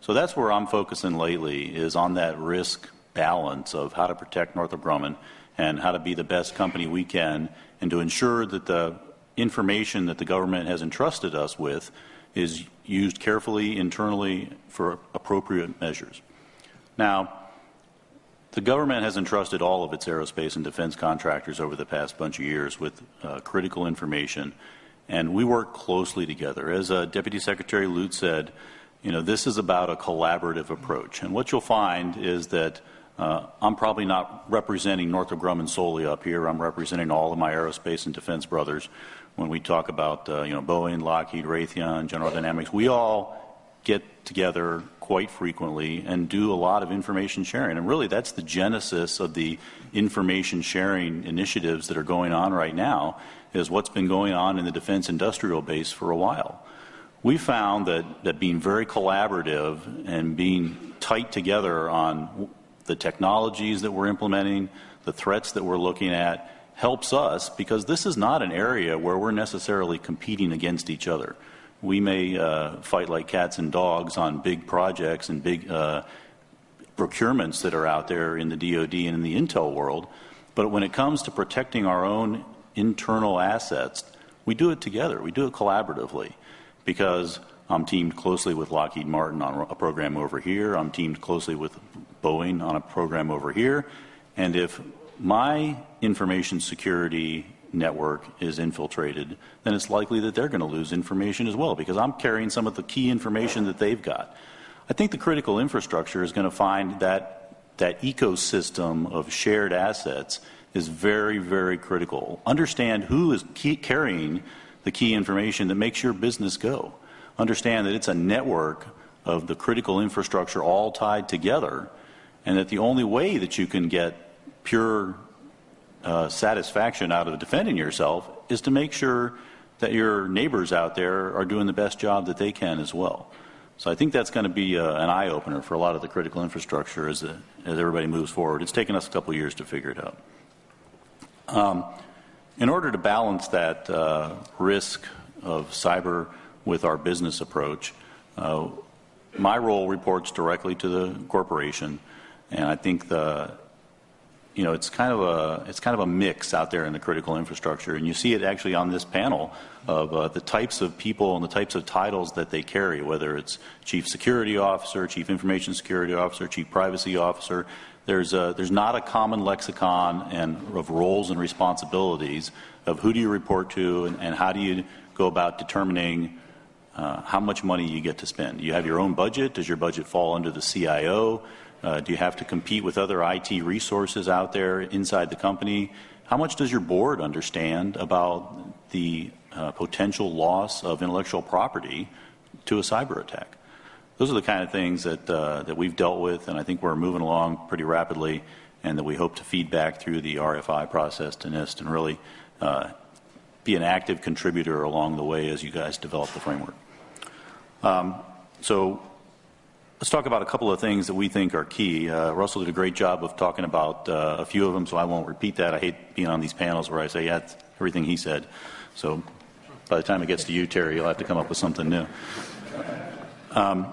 So that's where I'm focusing lately is on that risk balance of how to protect Northrop Grumman and how to be the best company we can and to ensure that the information that the government has entrusted us with is used carefully internally for appropriate measures. Now, the government has entrusted all of its aerospace and defense contractors over the past bunch of years with uh, critical information and we work closely together. As uh, Deputy Secretary Lute said, you know, this is about a collaborative approach. And what you'll find is that uh, I'm probably not representing Northrop Grumman solely up here. I'm representing all of my aerospace and defense brothers. When we talk about, uh, you know, Boeing, Lockheed, Raytheon, General Dynamics, we all get together quite frequently and do a lot of information sharing. And really, that's the genesis of the information sharing initiatives that are going on right now is what's been going on in the defense industrial base for a while. We found that, that being very collaborative and being tight together on the technologies that we're implementing, the threats that we're looking at, helps us because this is not an area where we're necessarily competing against each other. We may uh, fight like cats and dogs on big projects and big uh, procurements that are out there in the DoD and in the intel world, but when it comes to protecting our own internal assets, we do it together. We do it collaboratively because I'm teamed closely with Lockheed Martin on a program over here. I'm teamed closely with Boeing on a program over here. And if my information security network is infiltrated, then it's likely that they're going to lose information as well because I'm carrying some of the key information that they've got. I think the critical infrastructure is going to find that that ecosystem of shared assets is very, very critical. Understand who is carrying the key information that makes your business go. Understand that it's a network of the critical infrastructure all tied together, and that the only way that you can get pure uh, satisfaction out of defending yourself is to make sure that your neighbors out there are doing the best job that they can as well. So I think that's going to be uh, an eye opener for a lot of the critical infrastructure as, uh, as everybody moves forward. It's taken us a couple years to figure it out. Um, in order to balance that uh, risk of cyber with our business approach, uh, my role reports directly to the corporation, and I think the you know, it's kind of a it's kind of a mix out there in the critical infrastructure, and you see it actually on this panel of uh, the types of people and the types of titles that they carry, whether it's chief security officer, chief information security officer, chief privacy officer. There's a, there's not a common lexicon and of roles and responsibilities of who do you report to and, and how do you go about determining uh, how much money you get to spend. You have your own budget. Does your budget fall under the CIO? Uh, do you have to compete with other IT resources out there inside the company? How much does your board understand about the uh, potential loss of intellectual property to a cyber attack? Those are the kind of things that, uh, that we've dealt with, and I think we're moving along pretty rapidly, and that we hope to feed back through the RFI process to NIST and really uh, be an active contributor along the way as you guys develop the framework. Um, so Let's talk about a couple of things that we think are key. Uh, Russell did a great job of talking about uh, a few of them, so I won't repeat that. I hate being on these panels where I say, yeah, everything he said. So by the time it gets to you, Terry, you'll have to come up with something new. Um,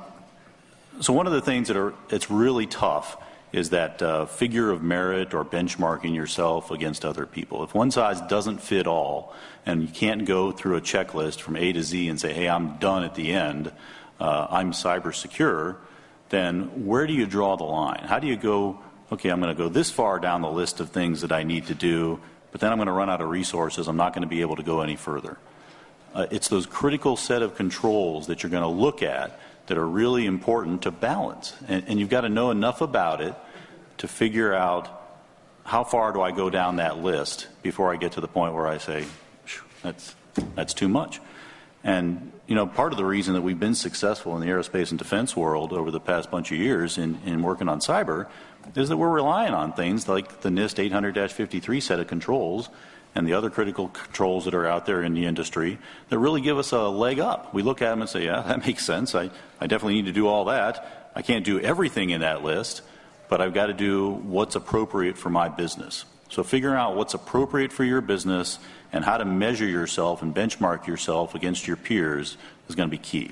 so one of the things that are it's really tough is that uh, figure of merit or benchmarking yourself against other people. If one size doesn't fit all, and you can't go through a checklist from A to Z and say, "Hey, I'm done at the end. Uh, I'm cyber secure," then where do you draw the line? How do you go, okay, I'm going to go this far down the list of things that I need to do, but then I'm going to run out of resources. I'm not going to be able to go any further. Uh, it's those critical set of controls that you're going to look at that are really important to balance. And, and you've got to know enough about it to figure out how far do I go down that list before I get to the point where I say, that's, that's too much. And you know, part of the reason that we've been successful in the aerospace and defense world over the past bunch of years in, in working on cyber is that we're relying on things like the NIST 800-53 set of controls and the other critical controls that are out there in the industry that really give us a leg up. We look at them and say, yeah, that makes sense. I, I definitely need to do all that. I can't do everything in that list, but I've got to do what's appropriate for my business. So figuring out what's appropriate for your business and how to measure yourself and benchmark yourself against your peers is going to be key.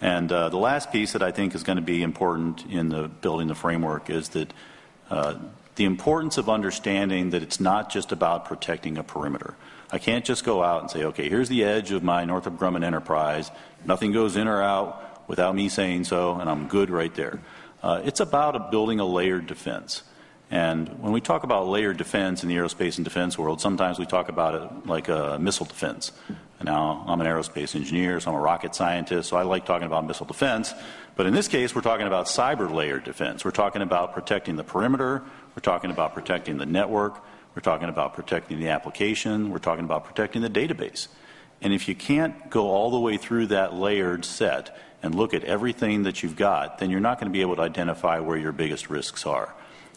And uh, the last piece that I think is going to be important in the building the framework is that uh, the importance of understanding that it's not just about protecting a perimeter. I can't just go out and say, okay, here's the edge of my Northrop Grumman enterprise. Nothing goes in or out without me saying so, and I'm good right there. Uh, it's about a building a layered defense. And when we talk about layered defense in the aerospace and defense world, sometimes we talk about it like a missile defense. Now, I'm an aerospace engineer, so I'm a rocket scientist, so I like talking about missile defense. But in this case, we're talking about cyber layered defense. We're talking about protecting the perimeter, we're talking about protecting the network, we're talking about protecting the application, we're talking about protecting the database. And if you can't go all the way through that layered set and look at everything that you've got, then you're not going to be able to identify where your biggest risks are.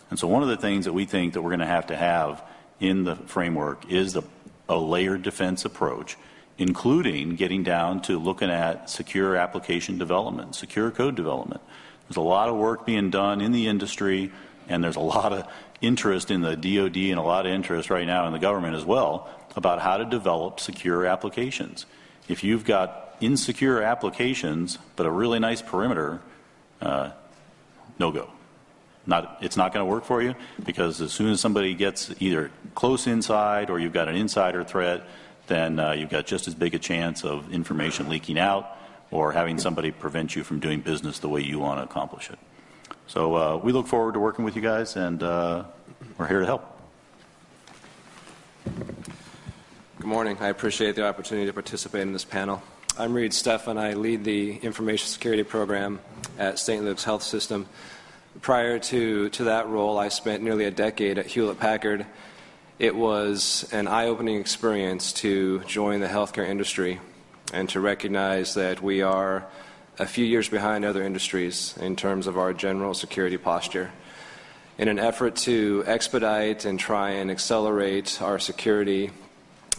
And so one of the things that we think that we're going to have to have in the framework is the, a layered defense approach, including getting down to looking at secure application development, secure code development. There's a lot of work being done in the industry, and there's a lot of interest in the DoD and a lot of interest right now in the government as well about how to develop secure applications. If you've got insecure applications but a really nice perimeter, uh, no go. Not, it's not going to work for you because as soon as somebody gets either close inside or you've got an insider threat, then uh, you've got just as big a chance of information leaking out or having somebody prevent you from doing business the way you want to accomplish it. So uh, we look forward to working with you guys, and uh, we're here to help. Good morning. I appreciate the opportunity to participate in this panel. I'm Reed Stefan. I lead the information security program at St. Luke's Health System. Prior to, to that role, I spent nearly a decade at Hewlett Packard. It was an eye opening experience to join the healthcare industry and to recognize that we are a few years behind other industries in terms of our general security posture. In an effort to expedite and try and accelerate our security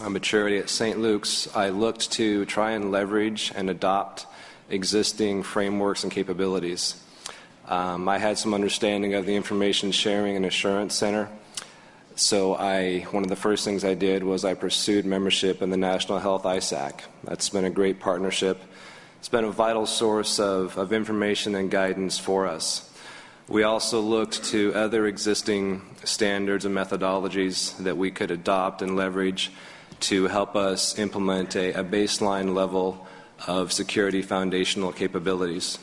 uh, maturity at St. Luke's, I looked to try and leverage and adopt existing frameworks and capabilities. Um, I had some understanding of the Information Sharing and Assurance Center. So I, one of the first things I did was I pursued membership in the National Health ISAC. That's been a great partnership. It's been a vital source of, of information and guidance for us. We also looked to other existing standards and methodologies that we could adopt and leverage to help us implement a, a baseline level of security foundational capabilities.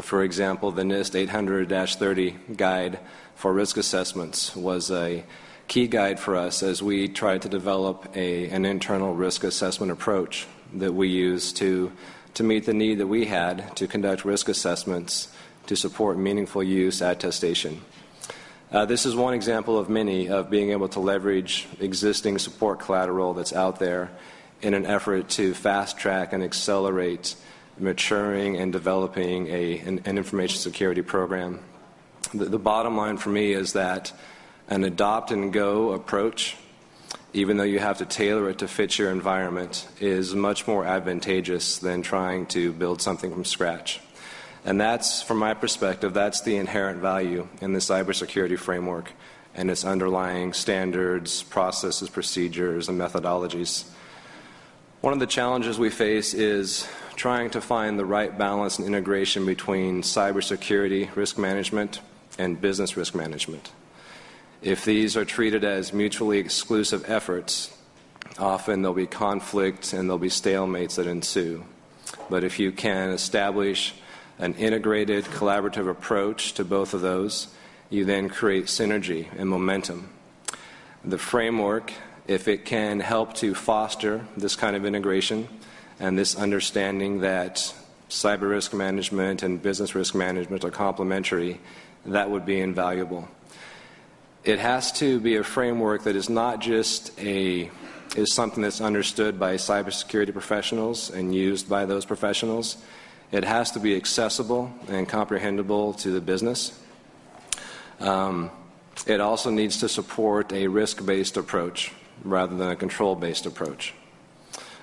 For example, the NIST 800 30 guide for risk assessments was a key guide for us as we tried to develop a, an internal risk assessment approach that we use to, to meet the need that we had to conduct risk assessments to support meaningful use attestation. Uh, this is one example of many of being able to leverage existing support collateral that's out there in an effort to fast track and accelerate maturing and developing a, an, an information security program. The, the bottom line for me is that an adopt and go approach, even though you have to tailor it to fit your environment, is much more advantageous than trying to build something from scratch. And that's, from my perspective, that's the inherent value in the cybersecurity framework and its underlying standards, processes, procedures, and methodologies. One of the challenges we face is trying to find the right balance and integration between cybersecurity risk management and business risk management. If these are treated as mutually exclusive efforts, often there'll be conflict and there'll be stalemates that ensue. But if you can establish an integrated, collaborative approach to both of those, you then create synergy and momentum. The framework, if it can help to foster this kind of integration and this understanding that cyber risk management and business risk management are complementary, that would be invaluable. It has to be a framework that is not just a is something that's understood by cybersecurity professionals and used by those professionals. It has to be accessible and comprehensible to the business. Um, it also needs to support a risk based approach rather than a control based approach.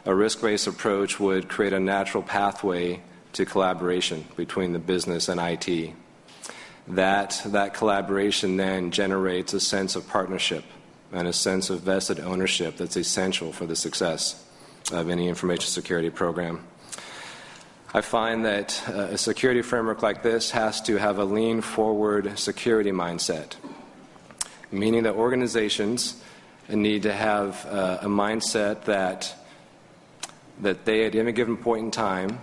A risk based approach would create a natural pathway to collaboration between the business and IT. That, that collaboration then generates a sense of partnership and a sense of vested ownership that's essential for the success of any information security program. I find that uh, a security framework like this has to have a lean forward security mindset, meaning that organizations need to have uh, a mindset that, that they, at any given point in time,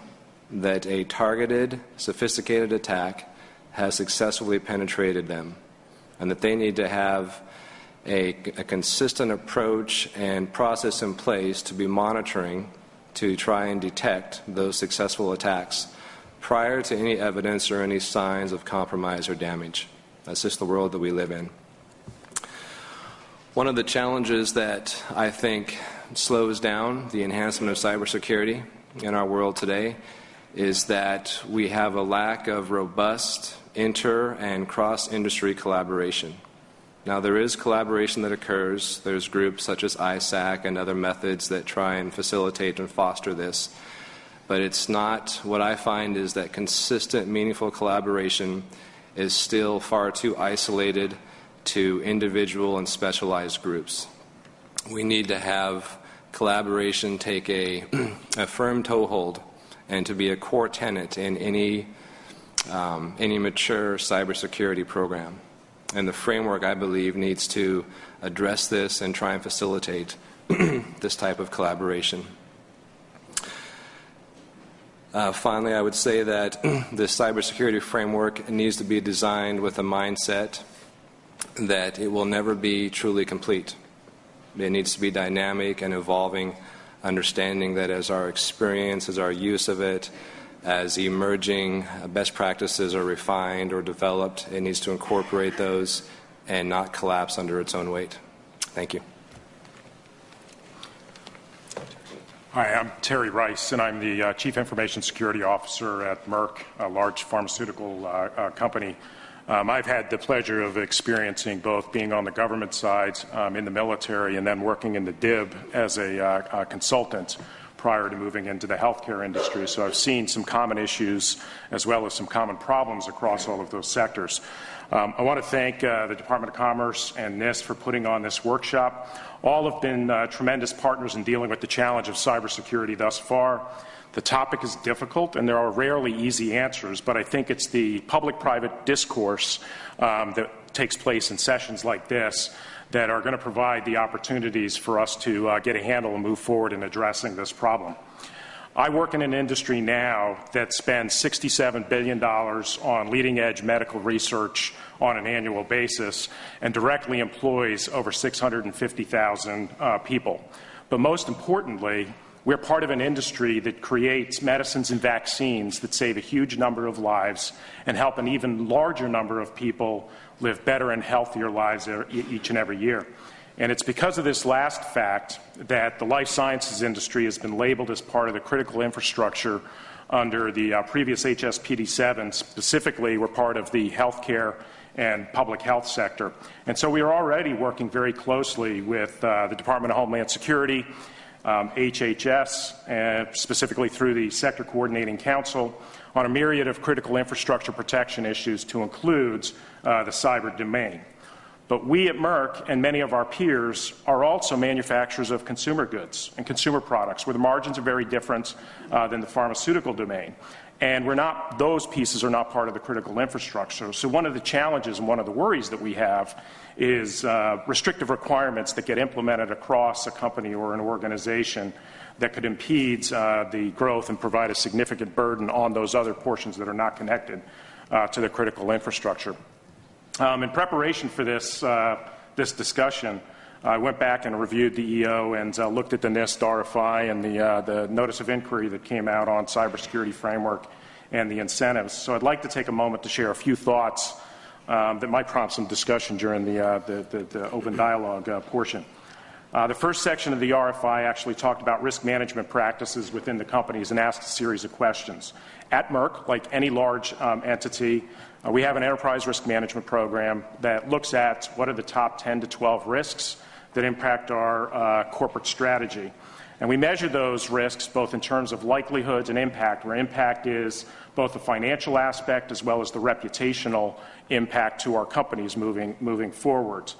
that a targeted, sophisticated attack has successfully penetrated them, and that they need to have a, a consistent approach and process in place to be monitoring to try and detect those successful attacks prior to any evidence or any signs of compromise or damage. That's just the world that we live in. One of the challenges that I think slows down the enhancement of cybersecurity in our world today is that we have a lack of robust inter and cross industry collaboration. Now, there is collaboration that occurs. There's groups such as ISAC and other methods that try and facilitate and foster this. But it's not, what I find is that consistent, meaningful collaboration is still far too isolated to individual and specialized groups. We need to have collaboration take a, a firm toehold and to be a core tenant in any, um, any mature cybersecurity program. And the framework, I believe, needs to address this and try and facilitate this type of collaboration. Uh, finally, I would say that the cybersecurity framework needs to be designed with a mindset that it will never be truly complete. It needs to be dynamic and evolving, understanding that as our experience, as our use of it, as emerging best practices are refined or developed, it needs to incorporate those and not collapse under its own weight. Thank you. Hi, I'm Terry Rice, and I'm the uh, Chief Information Security Officer at Merck, a large pharmaceutical uh, uh, company. Um, I've had the pleasure of experiencing both being on the government side um, in the military and then working in the DIB as a uh, consultant prior to moving into the healthcare industry. So I've seen some common issues as well as some common problems across all of those sectors. Um, I want to thank uh, the Department of Commerce and NIST for putting on this workshop. All have been uh, tremendous partners in dealing with the challenge of cybersecurity thus far. The topic is difficult, and there are rarely easy answers, but I think it's the public private discourse um, that takes place in sessions like this that are going to provide the opportunities for us to uh, get a handle and move forward in addressing this problem. I work in an industry now that spends $67 billion on leading edge medical research on an annual basis and directly employs over 650,000 uh, people. But most importantly, we're part of an industry that creates medicines and vaccines that save a huge number of lives and help an even larger number of people live better and healthier lives each and every year. And it's because of this last fact that the life sciences industry has been labeled as part of the critical infrastructure under the uh, previous HSPD 7. Specifically, we're part of the healthcare and public health sector. And so we are already working very closely with uh, the Department of Homeland Security, um, HHS, and specifically through the Sector Coordinating Council, on a myriad of critical infrastructure protection issues to include uh, the cyber domain. But we at Merck and many of our peers are also manufacturers of consumer goods and consumer products where the margins are very different uh, than the pharmaceutical domain. And we're not, those pieces are not part of the critical infrastructure. So, one of the challenges and one of the worries that we have is uh, restrictive requirements that get implemented across a company or an organization that could impede uh, the growth and provide a significant burden on those other portions that are not connected uh, to the critical infrastructure. Um, in preparation for this, uh, this discussion, I went back and reviewed the EO and uh, looked at the NIST RFI and the, uh, the notice of inquiry that came out on cybersecurity framework and the incentives. So I'd like to take a moment to share a few thoughts um, that might prompt some discussion during the, uh, the, the, the, open dialogue uh, portion. Uh, the first section of the RFI actually talked about risk management practices within the companies and asked a series of questions. At Merck, like any large um, entity, uh, we have an enterprise risk management program that looks at what are the top 10 to 12 risks that impact our uh, corporate strategy. And we measure those risks both in terms of likelihoods and impact, where impact is both the financial aspect as well as the reputational impact to our companies moving, moving forward.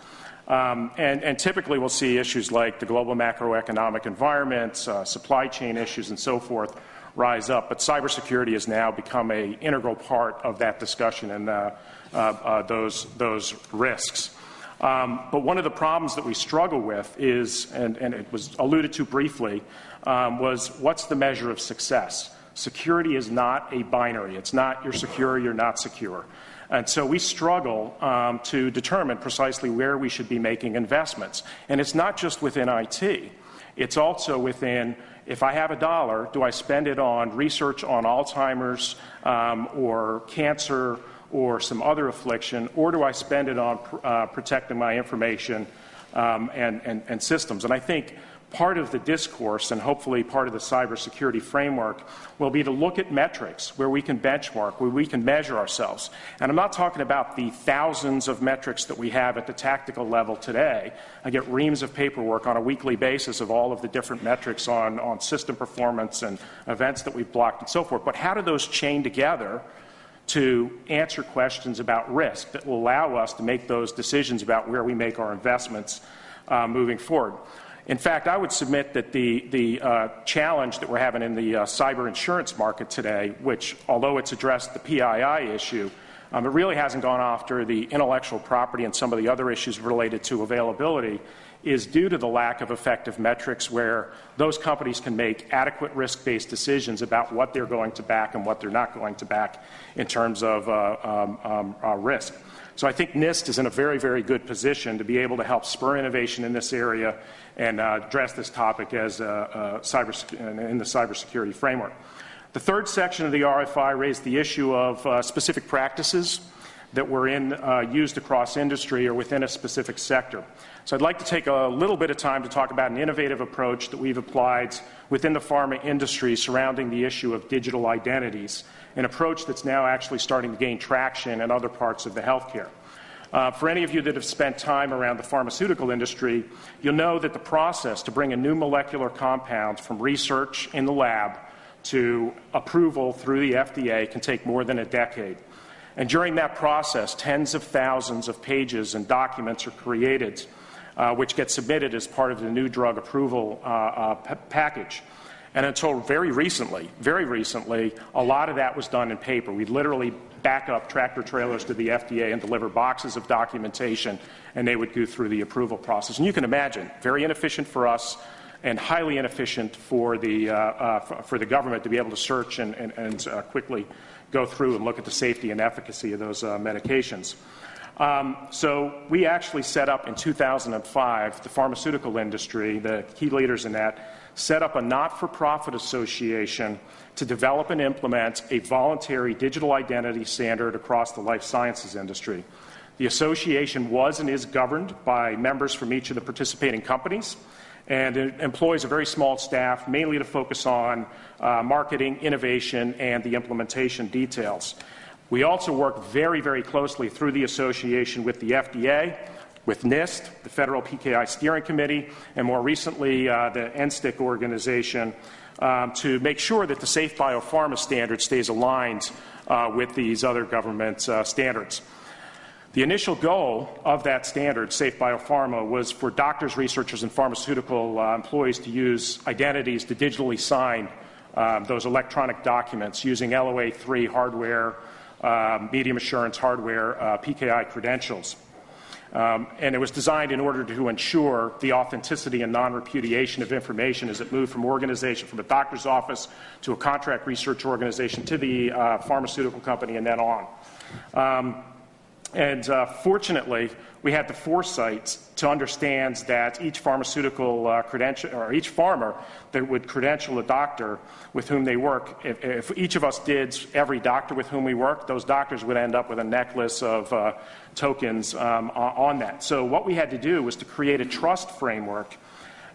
Um, and, and, typically, we'll see issues like the global macroeconomic environment, uh, supply chain issues, and so forth rise up. But cybersecurity has now become an integral part of that discussion and uh, uh, uh, those, those risks. Um, but one of the problems that we struggle with is, and, and it was alluded to briefly, um, was what's the measure of success? Security is not a binary. It's not you're secure, you're not secure. And so we struggle um, to determine precisely where we should be making investments. And it's not just within IT, it's also within if I have a dollar, do I spend it on research on Alzheimer's um, or cancer or some other affliction, or do I spend it on uh, protecting my information um, and, and, and systems? And I think part of the discourse and hopefully part of the cybersecurity framework will be to look at metrics where we can benchmark, where we can measure ourselves. And I'm not talking about the thousands of metrics that we have at the tactical level today. I get reams of paperwork on a weekly basis of all of the different metrics on, on system performance and events that we've blocked and so forth. But how do those chain together? to answer questions about risk that will allow us to make those decisions about where we make our investments uh, moving forward. In fact, I would submit that the, the uh, challenge that we're having in the uh, cyber insurance market today, which, although it's addressed the PII issue, um, it really hasn't gone after the intellectual property and some of the other issues related to availability, is due to the lack of effective metrics where those companies can make adequate risk based decisions about what they're going to back and what they're not going to back in terms of uh, um, um, uh, risk. So I think NIST is in a very, very good position to be able to help spur innovation in this area and uh, address this topic as uh, uh, cyber, in the cybersecurity framework. The third section of the RFI raised the issue of uh, specific practices that were in, uh, used across industry or within a specific sector. So I'd like to take a little bit of time to talk about an innovative approach that we've applied within the pharma industry surrounding the issue of digital identities, an approach that's now actually starting to gain traction in other parts of the healthcare. Uh, for any of you that have spent time around the pharmaceutical industry, you'll know that the process to bring a new molecular compound from research in the lab to approval through the FDA can take more than a decade. And during that process, tens of thousands of pages and documents are created, uh, which get submitted as part of the new drug approval uh, uh, p- package. And until very recently, very recently, a lot of that was done in paper. We'd literally back up tractor trailers to the FDA and deliver boxes of documentation, and they would go through the approval process. And you can imagine, very inefficient for us and highly inefficient for the, uh, uh, for the government to be able to search and, and, and uh, quickly go through and look at the safety and efficacy of those uh, medications. Um, so we actually set up in 2005, the pharmaceutical industry, the key leaders in that, set up a not-for-profit association to develop and implement a voluntary digital identity standard across the life sciences industry. The association was and is governed by members from each of the participating companies and it employs a very small staff, mainly to focus on uh, marketing, innovation, and the implementation details. We also work very, very closely through the association with the FDA, with NIST, the Federal PKI Steering Committee, and more recently uh, the NSTIC organization um, to make sure that the Safe Biopharma standard stays aligned uh, with these other government uh, standards. The initial goal of that standard, Safe Biopharma, was for doctors, researchers, and pharmaceutical uh, employees to use identities to digitally sign um, those electronic documents using LOA 3 hardware, um, medium assurance hardware, uh, PKI credentials. Um, and it was designed in order to ensure the authenticity and non repudiation of information as it moved from organization, from a doctor's office to a contract research organization to the uh, pharmaceutical company and then on. Um, and uh, fortunately, we had the foresight to understand that each pharmaceutical uh, credential, or each pharma that would credential a doctor with whom they work, if, if, each of us did every doctor with whom we work, those doctors would end up with a necklace of uh, tokens um, on that. So, what we had to do was to create a trust framework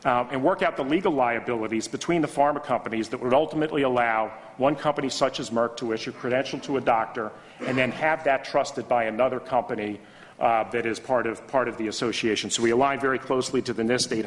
um, and work out the legal liabilities between the pharma companies that would ultimately allow one company such as Merck to issue credential to a doctor and then have that trusted by another company uh, that is part of, part of the association. So we align very closely to the NIST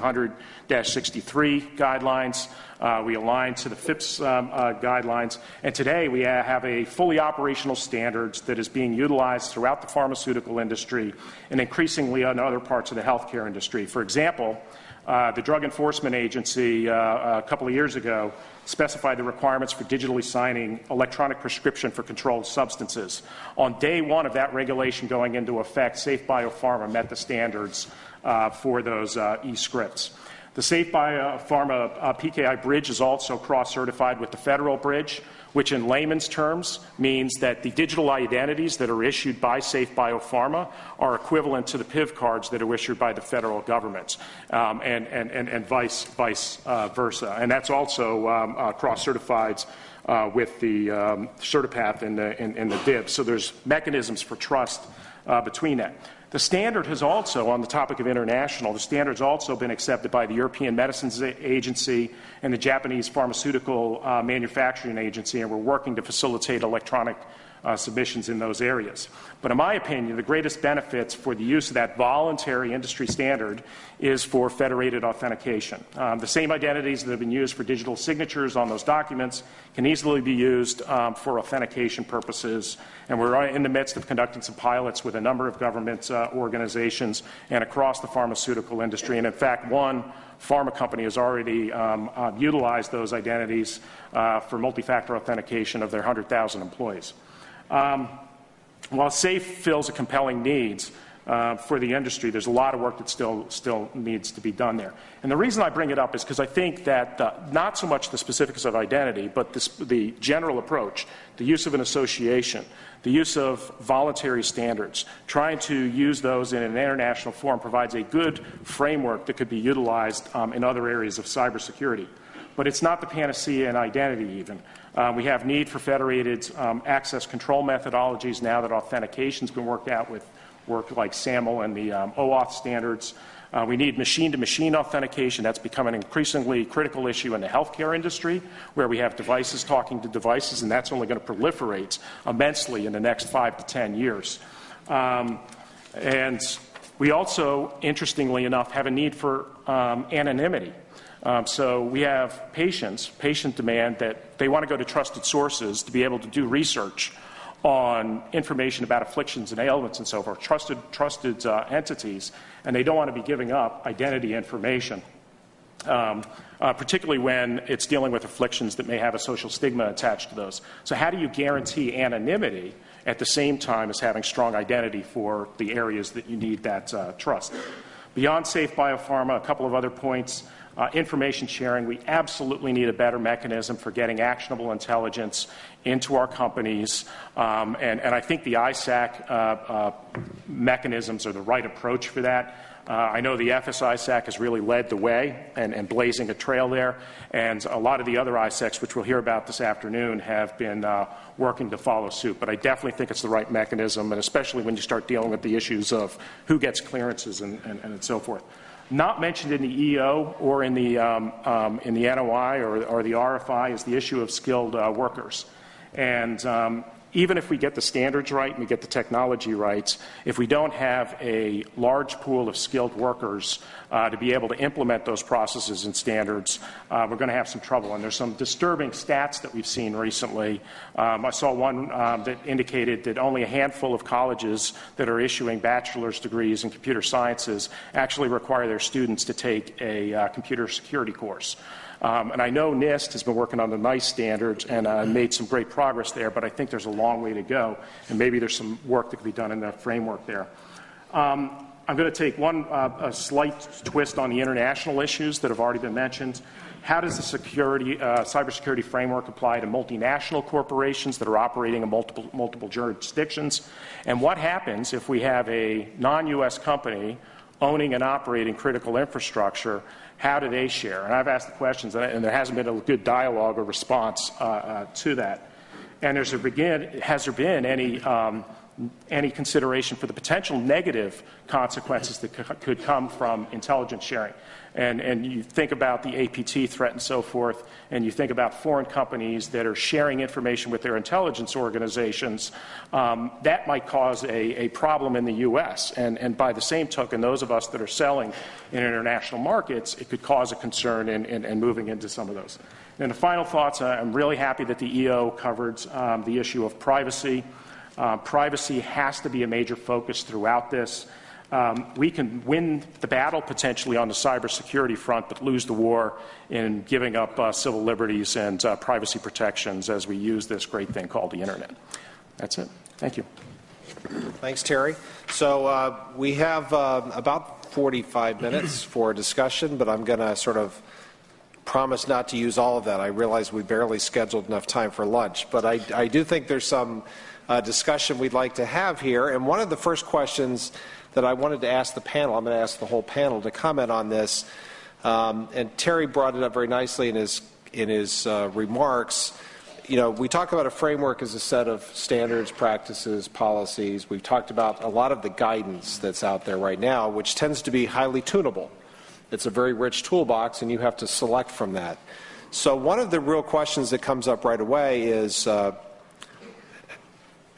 800-63 guidelines. Uh, we align to the FIPS um, uh, guidelines. And today we have a fully operational standards that is being utilized throughout the pharmaceutical industry and increasingly in other parts of the healthcare industry. For example, uh, the Drug Enforcement Agency uh, a couple of years ago specified the requirements for digitally signing electronic prescription for controlled substances. On day one of that regulation going into effect, Safe Biopharma met the standards uh, for those uh, e-scripts. The Safe Biopharma uh, PKI bridge is also cross-certified with the federal bridge which in layman's terms means that the digital identities that are issued by Safe Biopharma are equivalent to the PIV cards that are issued by the federal government, um, and, and, and, and, vice, vice uh, versa. And that's also um, uh, cross-certified uh, with the um, Certipath and the, and, and the DIB. So there's mechanisms for trust uh, between that. The standard has also, on the topic of international, the standard has also been accepted by the European Medicines Agency and the Japanese Pharmaceutical uh, Manufacturing Agency, and we're working to facilitate electronic uh, submissions in those areas. But in my opinion, the greatest benefits for the use of that voluntary industry standard is for federated authentication. Um, the same identities that have been used for digital signatures on those documents can easily be used um, for authentication purposes. And we're in the midst of conducting some pilots with a number of government uh, organizations and across the pharmaceutical industry. And in fact, one pharma company has already um, uh, utilized those identities uh, for multi factor authentication of their 100,000 employees. Um, while SAFE fills a compelling need uh, for the industry, there's a lot of work that still, still needs to be done there. And the reason I bring it up is because I think that uh, not so much the specifics of identity, but this, the general approach, the use of an association, the use of voluntary standards, trying to use those in an international forum provides a good framework that could be utilized um, in other areas of cybersecurity. But it's not the panacea in identity, even. Uh, we have need for federated um, access control methodologies now that authentication's been worked out with work like SAML and the um, OAuth standards. Uh, we need machine to machine authentication. That's become an increasingly critical issue in the healthcare industry, where we have devices talking to devices, and that's only going to proliferate immensely in the next five to ten years. Um, And we also, interestingly enough, have a need for um, anonymity. Um, so we have patients, patient demand that they want to go to trusted sources to be able to do research on information about afflictions and ailments and so forth, trusted, trusted uh, entities, and they don't want to be giving up identity information. Um, uh, particularly when it's dealing with afflictions that may have a social stigma attached to those. So, how do you guarantee anonymity at the same time as having strong identity for the areas that you need that uh, trust? Beyond safe biopharma, a couple of other points. Uh, information sharing, we absolutely need a better mechanism for getting actionable intelligence into our companies. Um, and, and, I think the ISAC uh, uh, mechanisms are the right approach for that. Uh, I know the FS-ISAC has really led the way and, and, blazing a trail there, and a lot of the other ISACs, which we'll hear about this afternoon, have been uh, working to follow suit. But I definitely think it's the right mechanism, and especially when you start dealing with the issues of who gets clearances and, and, and so forth. Not mentioned in the EO or in the, um, um, in the NOI or, or, the RFI is the issue of skilled uh, workers. And um, even if we get the standards right and we get the technology right, if we don't have a large pool of skilled workers uh, to be able to implement those processes and standards, uh, we're going to have some trouble. And there's some disturbing stats that we've seen recently. Um, I saw one um, that indicated that only a handful of colleges that are issuing bachelor's degrees in computer sciences actually require their students to take a uh, computer security course. Um, and I know NIST has been working on the NICE standards and uh, made some great progress there, but I think there's a long way to go, and maybe there's some work that could be done in the framework there. Um, I'm going to take one uh, slight twist on the international issues that have already been mentioned. How does the security, uh, cybersecurity framework apply to multinational corporations that are operating in multiple, multiple jurisdictions? And what happens if we have a non US company owning and operating critical infrastructure how do they share? And I've asked the questions, and there hasn't been a good dialogue or response uh, uh, to that. And begin, has there been any, um, any consideration for the potential negative consequences that could come from intelligence sharing? And, and you think about the APT threat and so forth, and you think about foreign companies that are sharing information with their intelligence organizations, um, that might cause a, a problem in the U.S. And, and by the same token, those of us that are selling in international markets, it could cause a concern in, in, in moving into some of those. And the final thoughts, uh, I'm really happy that the EO covered um, the issue of privacy. Uh, privacy has to be a major focus throughout this. Um, we can win the battle potentially on the cybersecurity front, but lose the war in giving up uh, civil liberties and uh, privacy protections as we use this great thing called the internet. That's it. Thank you. Thanks, Terry. So uh, we have uh, about 45 minutes for discussion, but I'm going to sort of promise not to use all of that. I realize we barely scheduled enough time for lunch, but I, I do think there's some uh, discussion we'd like to have here. And one of the first questions that I wanted to ask the panel. I'm going to ask the whole panel to comment on this. Um, and Terry brought it up very nicely in his in his uh, remarks. You know, we talk about a framework as a set of standards, practices, policies. We've talked about a lot of the guidance that's out there right now, which tends to be highly tunable. It's a very rich toolbox, and you have to select from that. So, one of the real questions that comes up right away is uh,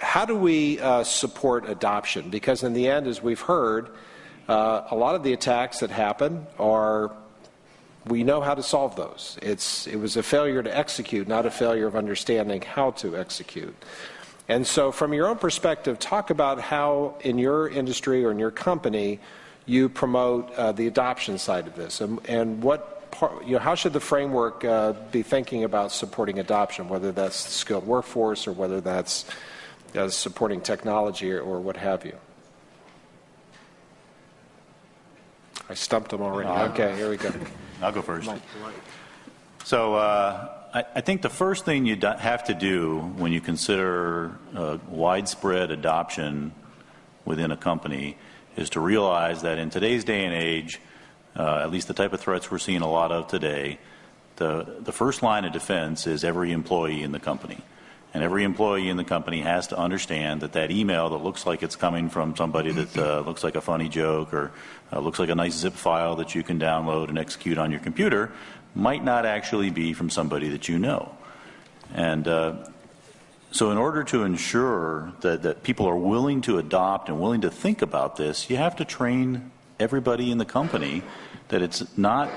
how do we uh, support adoption? Because in the end, as we've heard, uh, a lot of the attacks that happen are we know how to solve those. It's, it was a failure to execute, not a failure of understanding how to execute. And so, from your own perspective, talk about how in your industry or in your company you promote uh, the adoption side of this, and, and what part, you know, how should the framework uh, be thinking about supporting adoption, whether that's the skilled workforce or whether that's as supporting technology or, or what have you. I stumped them already. Uh, okay, here we go. I'll go first. So uh, I, I, think the first thing you have to do when you consider uh, widespread adoption within a company is to realize that in today's day and age, uh, at least the type of threats we're seeing a lot of today, the, the first line of defense is every employee in the company. And every employee in the company has to understand that that email that looks like it's coming from somebody that uh, looks like a funny joke or uh, looks like a nice zip file that you can download and execute on your computer might not actually be from somebody that you know. And uh, So, in order to ensure that, that people are willing to adopt and willing to think about this, you have to train everybody in the company that it's not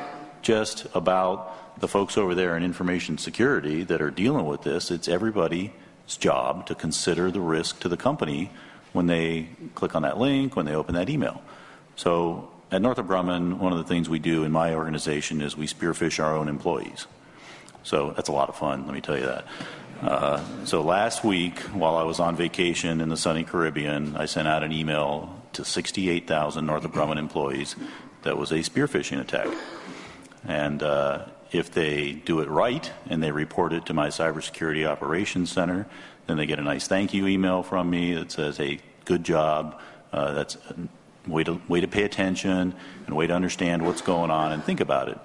just about the folks over there in information security that are dealing with this, it's everybody's job to consider the risk to the company when they click on that link, when they open that email. So, at Northrop Grumman, one of the things we do in my organization is we spearphish our own employees. So that's a lot of fun, let me tell you that. Uh, so last week, while I was on vacation in the sunny Caribbean, I sent out an email to 68,000 Northrop Grumman employees that was a spearphishing attack. And uh, if they do it right and they report it to my cybersecurity operations center, then they get a nice thank you email from me that says, hey, good job. Uh, that's way to, way to pay attention and way to understand what's going on and think about it.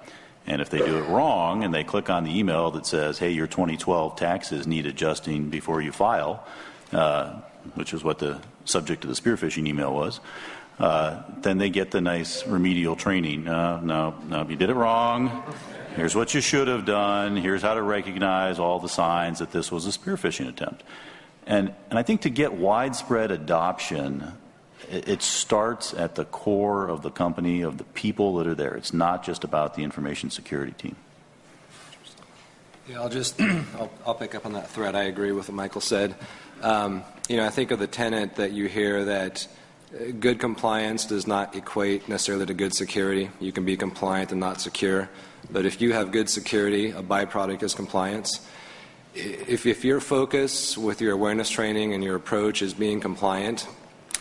And if they do it wrong and they click on the email that says, hey, your 2012 taxes need adjusting before you file, uh, which is what the subject of the spearphishing email was, uh, then they get the nice remedial training. Uh, no, no, you did it wrong. Here's what you should have done. Here's how to recognize all the signs that this was a spearphishing attempt. And, and I think to get widespread adoption it starts at the core of the company, of the people that are there. It's not just about the information security team. Yeah, I'll just I'll, I'll, pick up on that thread. I agree with what Michael said. Um, you know, I think of the tenant that you hear that good compliance does not equate necessarily to good security. You can be compliant and not secure, but if you have good security, a byproduct is compliance. If, if your focus with your awareness training and your approach is being compliant,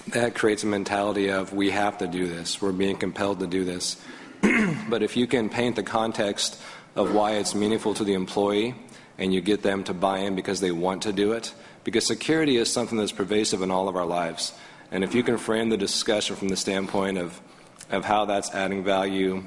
that creates a mentality of we have to do this, we're being compelled to do this. but if you can paint the context of why it's meaningful to the employee and you get them to buy in because they want to do it, because security is something that's pervasive in all of our lives. And if you can frame the discussion from the standpoint of, of how that's adding value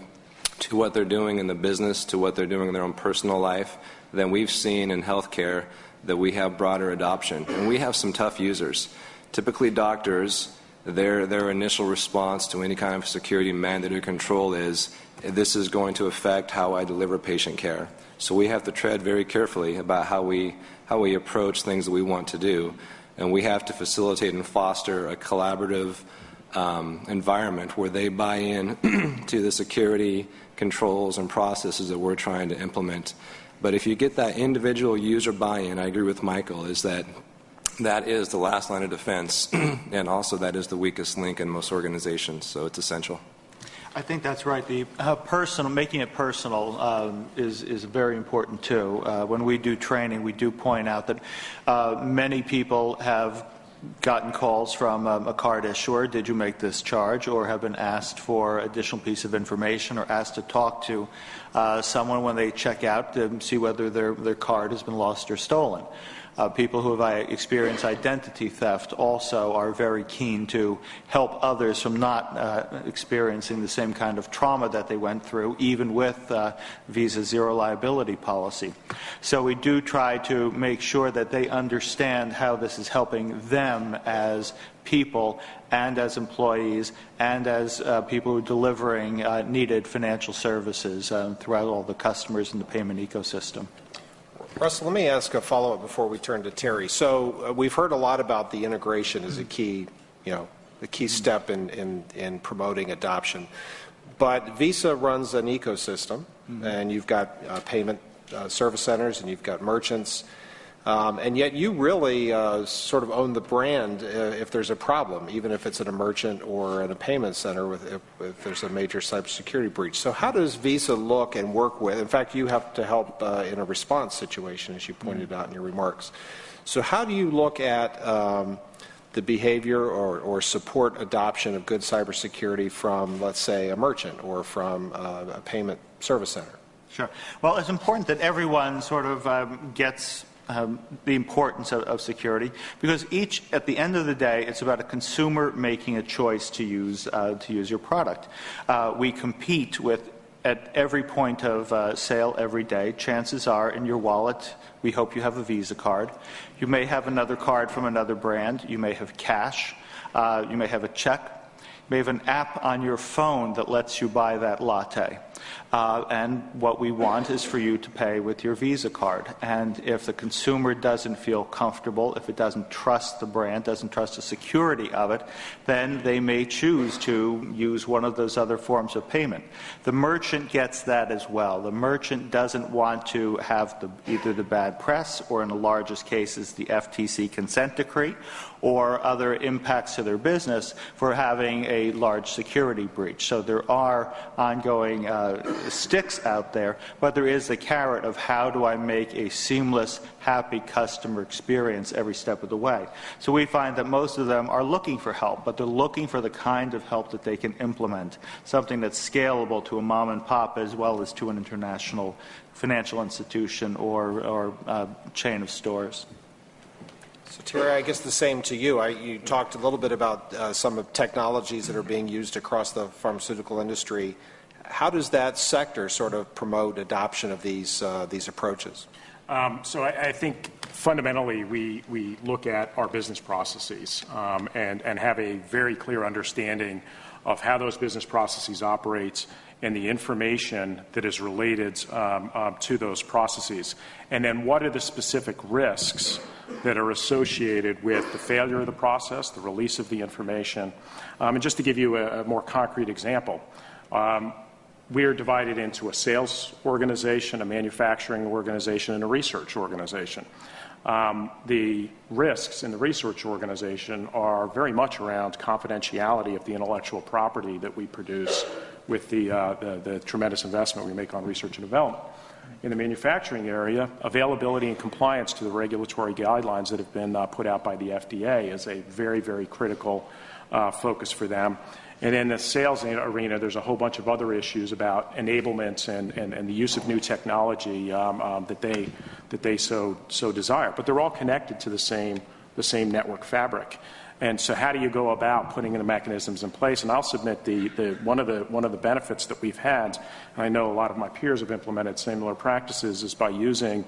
to what they're doing in the business, to what they're doing in their own personal life, then we've seen in healthcare that we have broader adoption. And we have some tough users. Typically, doctors, their, their initial response to any kind of security mandate or control is this is going to affect how I deliver patient care. So we have to tread very carefully about how we, how we approach things that we want to do. And we have to facilitate and foster a collaborative um, environment where they buy in to the security controls and processes that we're trying to implement. But if you get that individual user buy in, I agree with Michael, is that that is the last line of defense, and also that is the weakest link in most organizations, so it's essential. I think that's right. The uh, personal, making it personal um, is, is very important too. Uh, when we do training, we do point out that uh, many people have gotten calls from um, a card issuer, did you make this charge, or have been asked for additional piece of information or asked to talk to uh, someone when they check out to see whether their, their card has been lost or stolen. Uh, people who have experienced identity theft also are very keen to help others from not uh, experiencing the same kind of trauma that they went through, even with uh, Visa zero liability policy. So we do try to make sure that they understand how this is helping them as people and as employees and as uh, people who are delivering uh, needed financial services um, throughout all the customers in the payment ecosystem. Russell, let me ask a follow-up before we turn to Terry. So uh, we've heard a lot about the integration as a key, you know, the key step in, in, in promoting adoption. But Visa runs an ecosystem, mm-hmm. and you've got uh, payment uh, service centers, and you've got merchants, um, and yet you really uh, sort of own the brand uh, if there's a problem, even if it's in a merchant or in a payment center with, if, if, there's a major cybersecurity breach. So how does Visa look and work with? In fact, you have to help uh, in a response situation, as you pointed out in your remarks. So how do you look at um, the behavior or, or, support adoption of good cybersecurity from, let's say, a merchant or from uh, a payment service center? Sure. Well, it's important that everyone sort of um, gets um, the importance of, of, security because each, at the end of the day, it's about a consumer making a choice to use uh, to use your product. Uh, we compete with at every point of uh, sale every day. Chances are, in your wallet, we hope you have a Visa card. You may have another card from another brand. You may have cash. Uh, you may have a check. You may have an app on your phone that lets you buy that latte. Uh, and what we want is for you to pay with your Visa card. And if the consumer doesn't feel comfortable, if it doesn't trust the brand, doesn't trust the security of it, then they may choose to use one of those other forms of payment. The merchant gets that as well. The merchant doesn't want to have the, either the bad press or, in the largest cases, the FTC consent decree or other impacts to their business for having a large security breach. So there are ongoing uh, sticks out there, but there is the carrot of how do I make a seamless, happy customer experience every step of the way. So we find that most of them are looking for help, but they're looking for the kind of help that they can implement, something that's scalable to a mom and pop as well as to an international financial institution or, or uh, chain of stores. So Terry, I guess the same to you. I, you talked a little bit about uh, some of technologies that are being used across the pharmaceutical industry. How does that sector sort of promote adoption of these uh, these approaches? Um, so I, I, think fundamentally we, we look at our business processes um, and, and have a very clear understanding of how those business processes operate and the information that is related um, uh, to those processes. And then what are the specific risks that are associated with the failure of the process, the release of the information. Um, and just to give you a, a more concrete example, um, we are divided into a sales organization, a manufacturing organization, and a research organization. Um, the risks in the research organization are very much around confidentiality of the intellectual property that we produce with the, uh, the, the tremendous investment we make on research and development in the manufacturing area, availability and compliance to the regulatory guidelines that have been uh, put out by the FDA is a very, very critical uh, focus for them. And in the sales arena, there's a whole bunch of other issues about enablement and, and, and the use of new technology um, um, that they, that they so, so desire. But they're all connected to the same, the same network fabric. And so, how do you go about putting the mechanisms in place? And I'll submit the, the, one, of the, one of the benefits that we've had, and I know a lot of my peers have implemented similar practices, is by using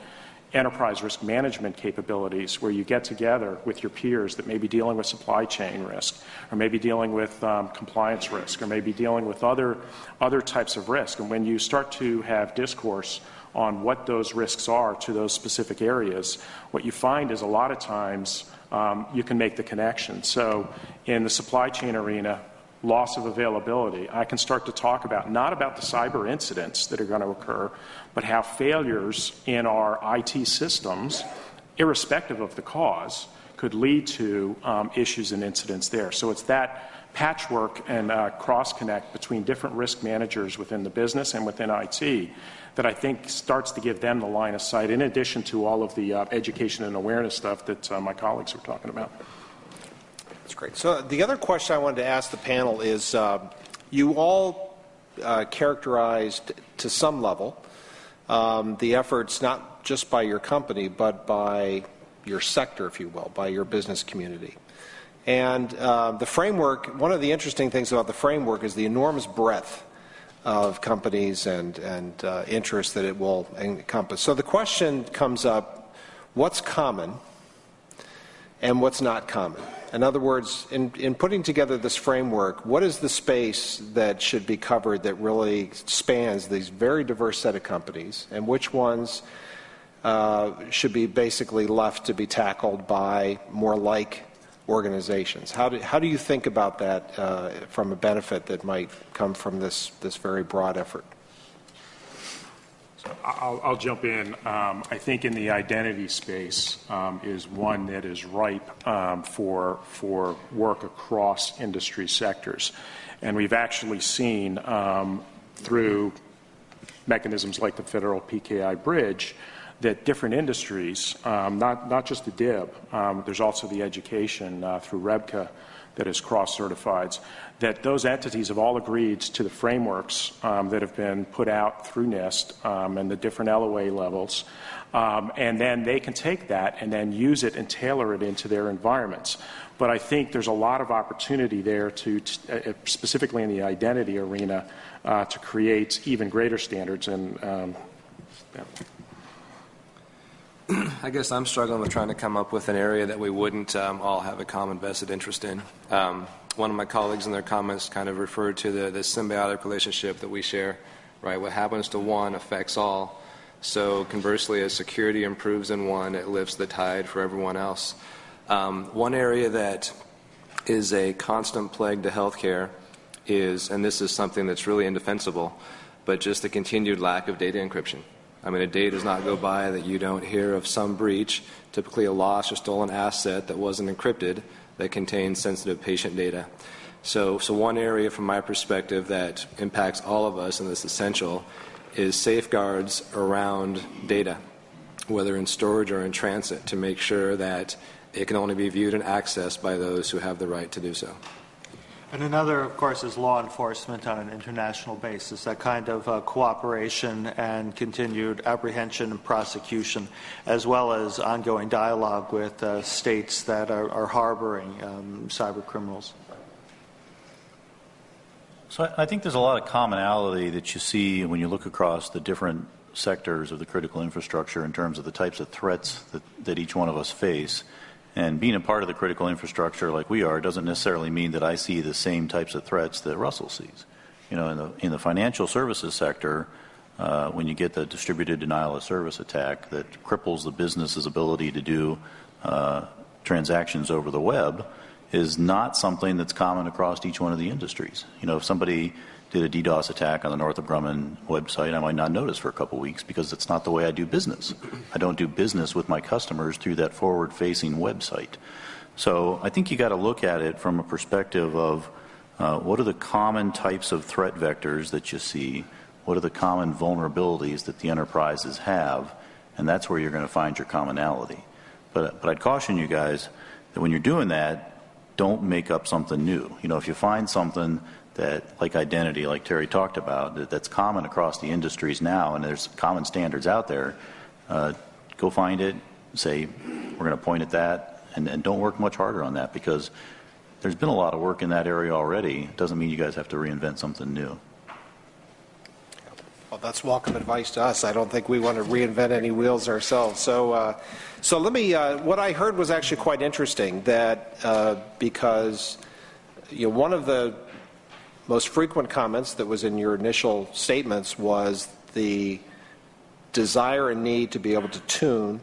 enterprise risk management capabilities where you get together with your peers that may be dealing with supply chain risk or maybe dealing with um, compliance risk or maybe dealing with other, other types of risk. And when you start to have discourse on what those risks are to those specific areas, what you find is a lot of times um, you can make the connection. So, in the supply chain arena, loss of availability, I can start to talk about not about the cyber incidents that are going to occur, but how failures in our IT systems, irrespective of the cause, could lead to um, issues and incidents there. So, it's that patchwork and uh, cross connect between different risk managers within the business and within IT that I think starts to give them the line of sight, in addition to all of the uh, education and awareness stuff that uh, my colleagues were talking about. That's great. So, the other question I wanted to ask the panel is uh, you all uh, characterized to some level um, the efforts not just by your company, but by your sector, if you will, by your business community. And uh, the framework, one of the interesting things about the framework is the enormous breadth of companies and, and uh, interests that it will encompass. So the question comes up what's common and what's not common? In other words, in, in putting together this framework, what is the space that should be covered that really spans these very diverse set of companies, and which ones uh, should be basically left to be tackled by more like organizations. How do, how do you think about that uh, from a benefit that might come from this, this very broad effort? I'll, I'll, jump in. Um, I think in the identity space um, is one that is ripe um, for, for work across industry sectors. And we've actually seen um, through mechanisms like the federal PKI bridge that different industries, um, not, not just the DIB, um, there's also the education uh, through REBCA that is cross-certified, that those entities have all agreed to the frameworks um, that have been put out through NIST um, and the different LOA levels, um, and then they can take that and then use it and tailor it into their environments. But I think there's a lot of opportunity there to, to uh, specifically in the identity arena, uh, to create even greater standards and um, yeah. I guess I'm struggling with trying to come up with an area that we wouldn't um, all have a common vested interest in. Um, one of my colleagues in their comments kind of referred to the, the symbiotic relationship that we share right? What happens to one affects all. So conversely, as security improves in one, it lifts the tide for everyone else. Um, one area that is a constant plague to healthcare is, and this is something that's really indefensible, but just the continued lack of data encryption. I mean, a day does not go by that you don't hear of some breach, typically a lost or stolen asset that wasn't encrypted that contains sensitive patient data. So, so one area from my perspective that impacts all of us and that's essential is safeguards around data, whether in storage or in transit, to make sure that it can only be viewed and accessed by those who have the right to do so. And another, of course, is law enforcement on an international basis, that kind of uh, cooperation and continued apprehension and prosecution, as well as ongoing dialogue with uh, states that are, are harboring um, cyber criminals. So I think there's a lot of commonality that you see when you look across the different sectors of the critical infrastructure in terms of the types of threats that, that each one of us face. And being a part of the critical infrastructure like we are doesn't necessarily mean that I see the same types of threats that Russell sees. You know, in the, in the financial services sector, uh, when you get the distributed denial of service attack that cripples the business's ability to do uh, transactions over the web, is not something that's common across each one of the industries. You know, if somebody did a DDoS attack on the Northrop Grumman website, I might not notice for a couple weeks because it's not the way I do business. I don't do business with my customers through that forward facing website. So I think you got to look at it from a perspective of uh, what are the common types of threat vectors that you see? What are the common vulnerabilities that the enterprises have? And that's where you're going to find your commonality. But, but I'd caution you guys that when you're doing that, don't make up something new. You know, if you find something that, like identity, like Terry talked about, that, that's common across the industries now, and there's common standards out there, uh, go find it, say, we're going to point at that, and, and don't work much harder on that because there's been a lot of work in that area already. It doesn't mean you guys have to reinvent something new. Well, that's welcome advice to us. I don't think we want to reinvent any wheels ourselves. So, uh, so let me. Uh, what I heard was actually quite interesting. That uh, because you know one of the most frequent comments that was in your initial statements was the desire and need to be able to tune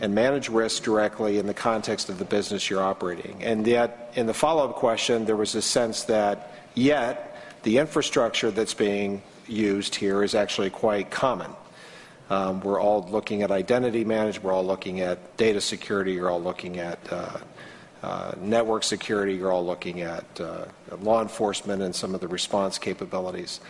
and manage risk directly in the context of the business you're operating. And yet, in the follow-up question, there was a sense that yet the infrastructure that's being used here is actually quite common. Um, we're all looking at identity management, we're all looking at data security, you're all looking at uh, uh, network security, you're all looking at uh, law enforcement and some of the response capabilities.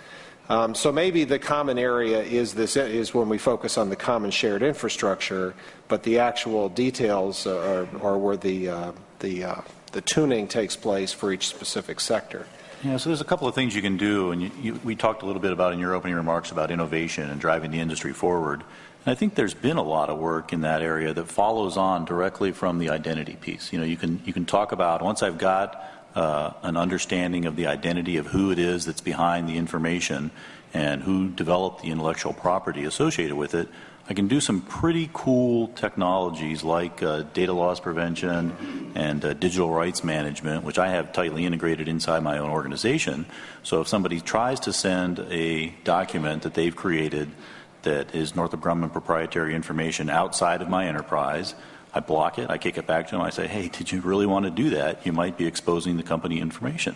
Um, so maybe the common area is this is when we focus on the common shared infrastructure, but the actual details are, are where the uh, the uh, the tuning takes place for each specific sector. Yeah, so there's a couple of things you can do, and you, you, we talked a little bit about in your opening remarks about innovation and driving the industry forward. I think there's been a lot of work in that area that follows on directly from the identity piece. You know, you can you can talk about once I've got uh, an understanding of the identity of who it is that's behind the information and who developed the intellectual property associated with it. I can do some pretty cool technologies like uh, data loss prevention and uh, digital rights management, which I have tightly integrated inside my own organization. So if somebody tries to send a document that they've created that is Northrop Grumman proprietary information outside of my enterprise, I block it, I kick it back to them, I say, hey, did you really want to do that? You might be exposing the company information.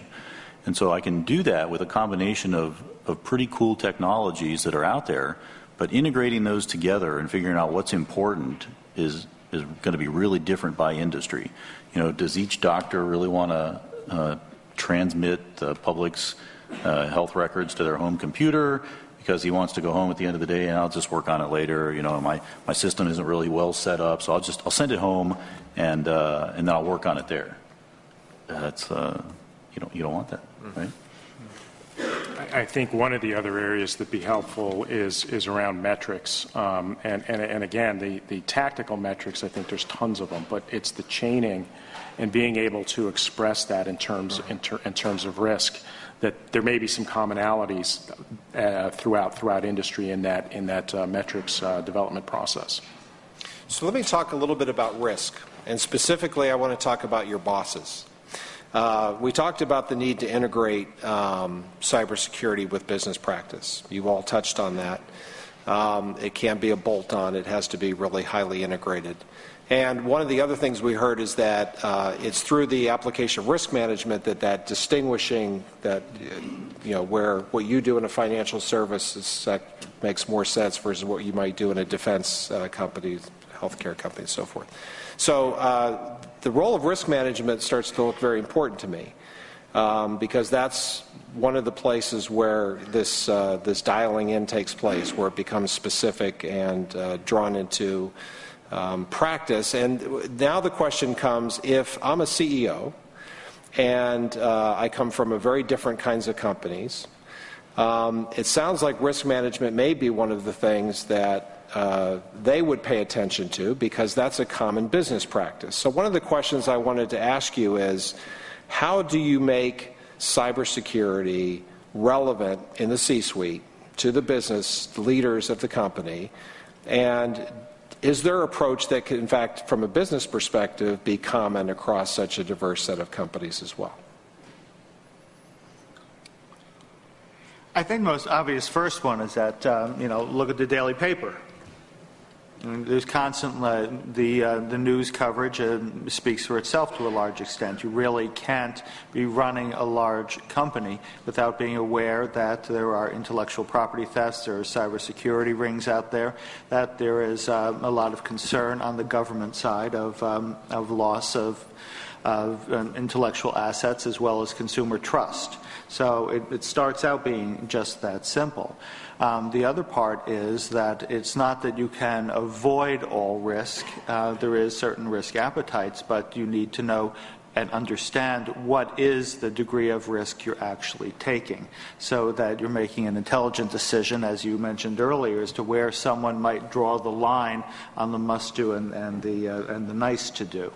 And so I can do that with a combination of, of pretty cool technologies that are out there but integrating those together and figuring out what's important is is going to be really different by industry. You know, does each doctor really want to uh, transmit the public's uh, health records to their home computer because he wants to go home at the end of the day and I'll just work on it later. You know, my, my system isn't really well set up, so I'll just I'll send it home and uh, and then I'll work on it there. That's uh, you don't you don't want that, right? I think one of the other areas that'd be helpful is is around metrics, um, and, and and again, the the tactical metrics. I think there's tons of them, but it's the chaining and being able to express that in terms in, ter, in terms of risk. That there may be some commonalities uh, throughout throughout industry in that in that uh, metrics uh, development process. So let me talk a little bit about risk, and specifically, I want to talk about your bosses. Uh, we talked about the need to integrate um, cybersecurity with business practice. You all touched on that. Um, it can't be a bolt on, it has to be really highly integrated. And one of the other things we heard is that uh, it's through the application of risk management that that distinguishing that you know where what you do in a financial services service makes more sense versus what you might do in a defense uh, company, healthcare company, and so forth. So uh, the role of risk management starts to look very important to me um, because that's one of the places where this uh, this dialing in takes place, where it becomes specific and uh, drawn into um, practice. And now the question comes: if I'm a CEO and uh, I come from a very different kinds of companies, um, it sounds like risk management may be one of the things that uh, they would pay attention to because that's a common business practice. So, one of the questions I wanted to ask you is how do you make cybersecurity relevant in the C suite to the business leaders of the company? And is there approach that could, in fact, from a business perspective, be common across such a diverse set of companies as well? I think most obvious first one is that, um, you know, look at the daily paper. There's constantly uh, the uh, the news coverage uh, speaks for itself to a large extent. You really can't be running a large company without being aware that there are intellectual property thefts, there are cybersecurity rings out there, that there is uh, a lot of concern on the government side of um, of loss of of um, intellectual assets as well as consumer trust. So it, it starts out being just that simple. Um, the other part is that it's not that you can avoid all risk. Uh, there is certain risk appetites, but you need to know and understand what is the degree of risk you're actually taking so that you're making an intelligent decision, as you mentioned earlier, as to where someone might draw the line on the must do and, and the, uh, and the nice to do.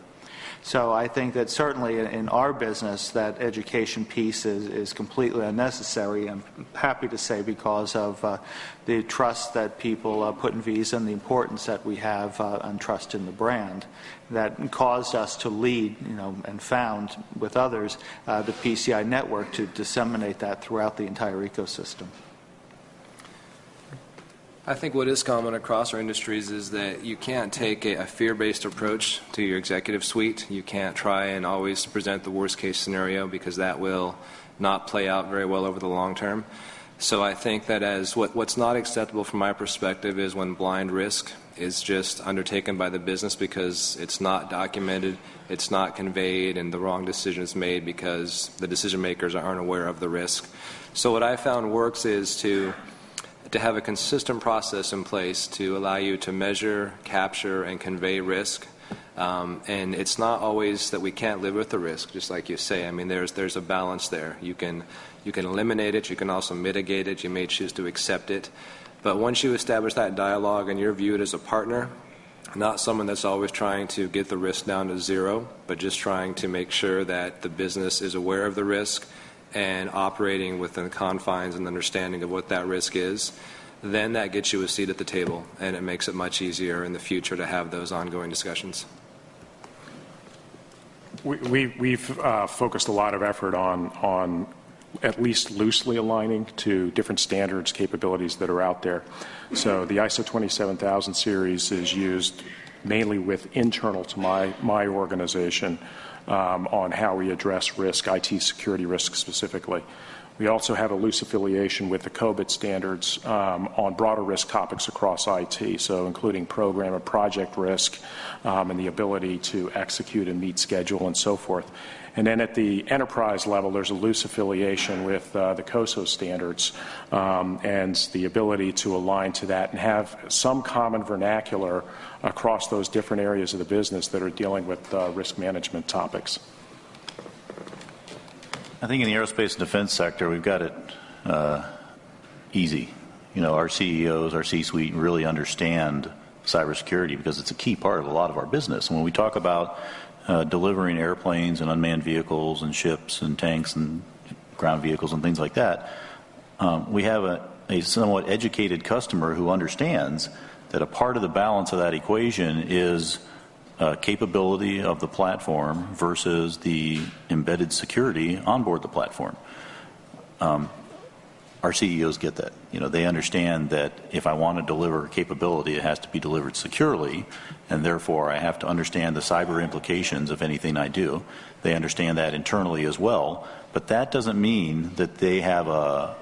So I think that certainly in our business, that education piece is, is completely unnecessary. I'm happy to say because of uh, the trust that people uh, put in Visa and the importance that we have uh, on trust in the brand that caused us to lead, you know, and found with others uh, the PCI network to disseminate that throughout the entire ecosystem. I think what is common across our industries is that you can't take a, a fear based approach to your executive suite. You can't try and always present the worst case scenario because that will not play out very well over the long term. So I think that as what, what's not acceptable from my perspective is when blind risk is just undertaken by the business because it's not documented, it's not conveyed, and the wrong decision is made because the decision makers aren't aware of the risk. So what I found works is to to have a consistent process in place to allow you to measure, capture, and convey risk. Um, and it's not always that we can't live with the risk, just like you say. I mean, there's there's a balance there. You can you can eliminate it. You can also mitigate it. You may choose to accept it. But once you establish that dialogue and you're viewed as a partner, not someone that's always trying to get the risk down to zero, but just trying to make sure that the business is aware of the risk and operating within the confines and understanding of what that risk is, then that gets you a seat at the table and it makes it much easier in the future to have those ongoing discussions. We, have uh, focused a lot of effort on, on at least loosely aligning to different standards capabilities that are out there. So the ISO 27000 series is used mainly with internal to my, my organization Um, on how we address risk, IT security risk specifically. We also have a loose affiliation with the COBIT standards um, on broader risk topics across IT, so including program and project risk um, and the ability to execute and meet schedule and so forth. And then at the enterprise level, there's a loose affiliation with uh, the COSO standards um, and the ability to align to that and have some common vernacular across those different areas of the business that are dealing with uh, risk management topics. I think in the aerospace and defense sector, we've got it uh, easy. You know, our CEOs, our C-suite really understand cybersecurity because it's a key part of a lot of our business. And when we talk about uh, delivering airplanes and unmanned vehicles and ships and tanks and ground vehicles and things like that, um, we have a, a somewhat educated customer who understands that a part of the balance of that equation is uh, capability of the platform versus the embedded security on board the platform. Um, our CEOs get that. You know, they understand that if I want to deliver capability, it has to be delivered securely, and therefore I have to understand the cyber implications of anything I do. They understand that internally as well, but that doesn't mean that they have a,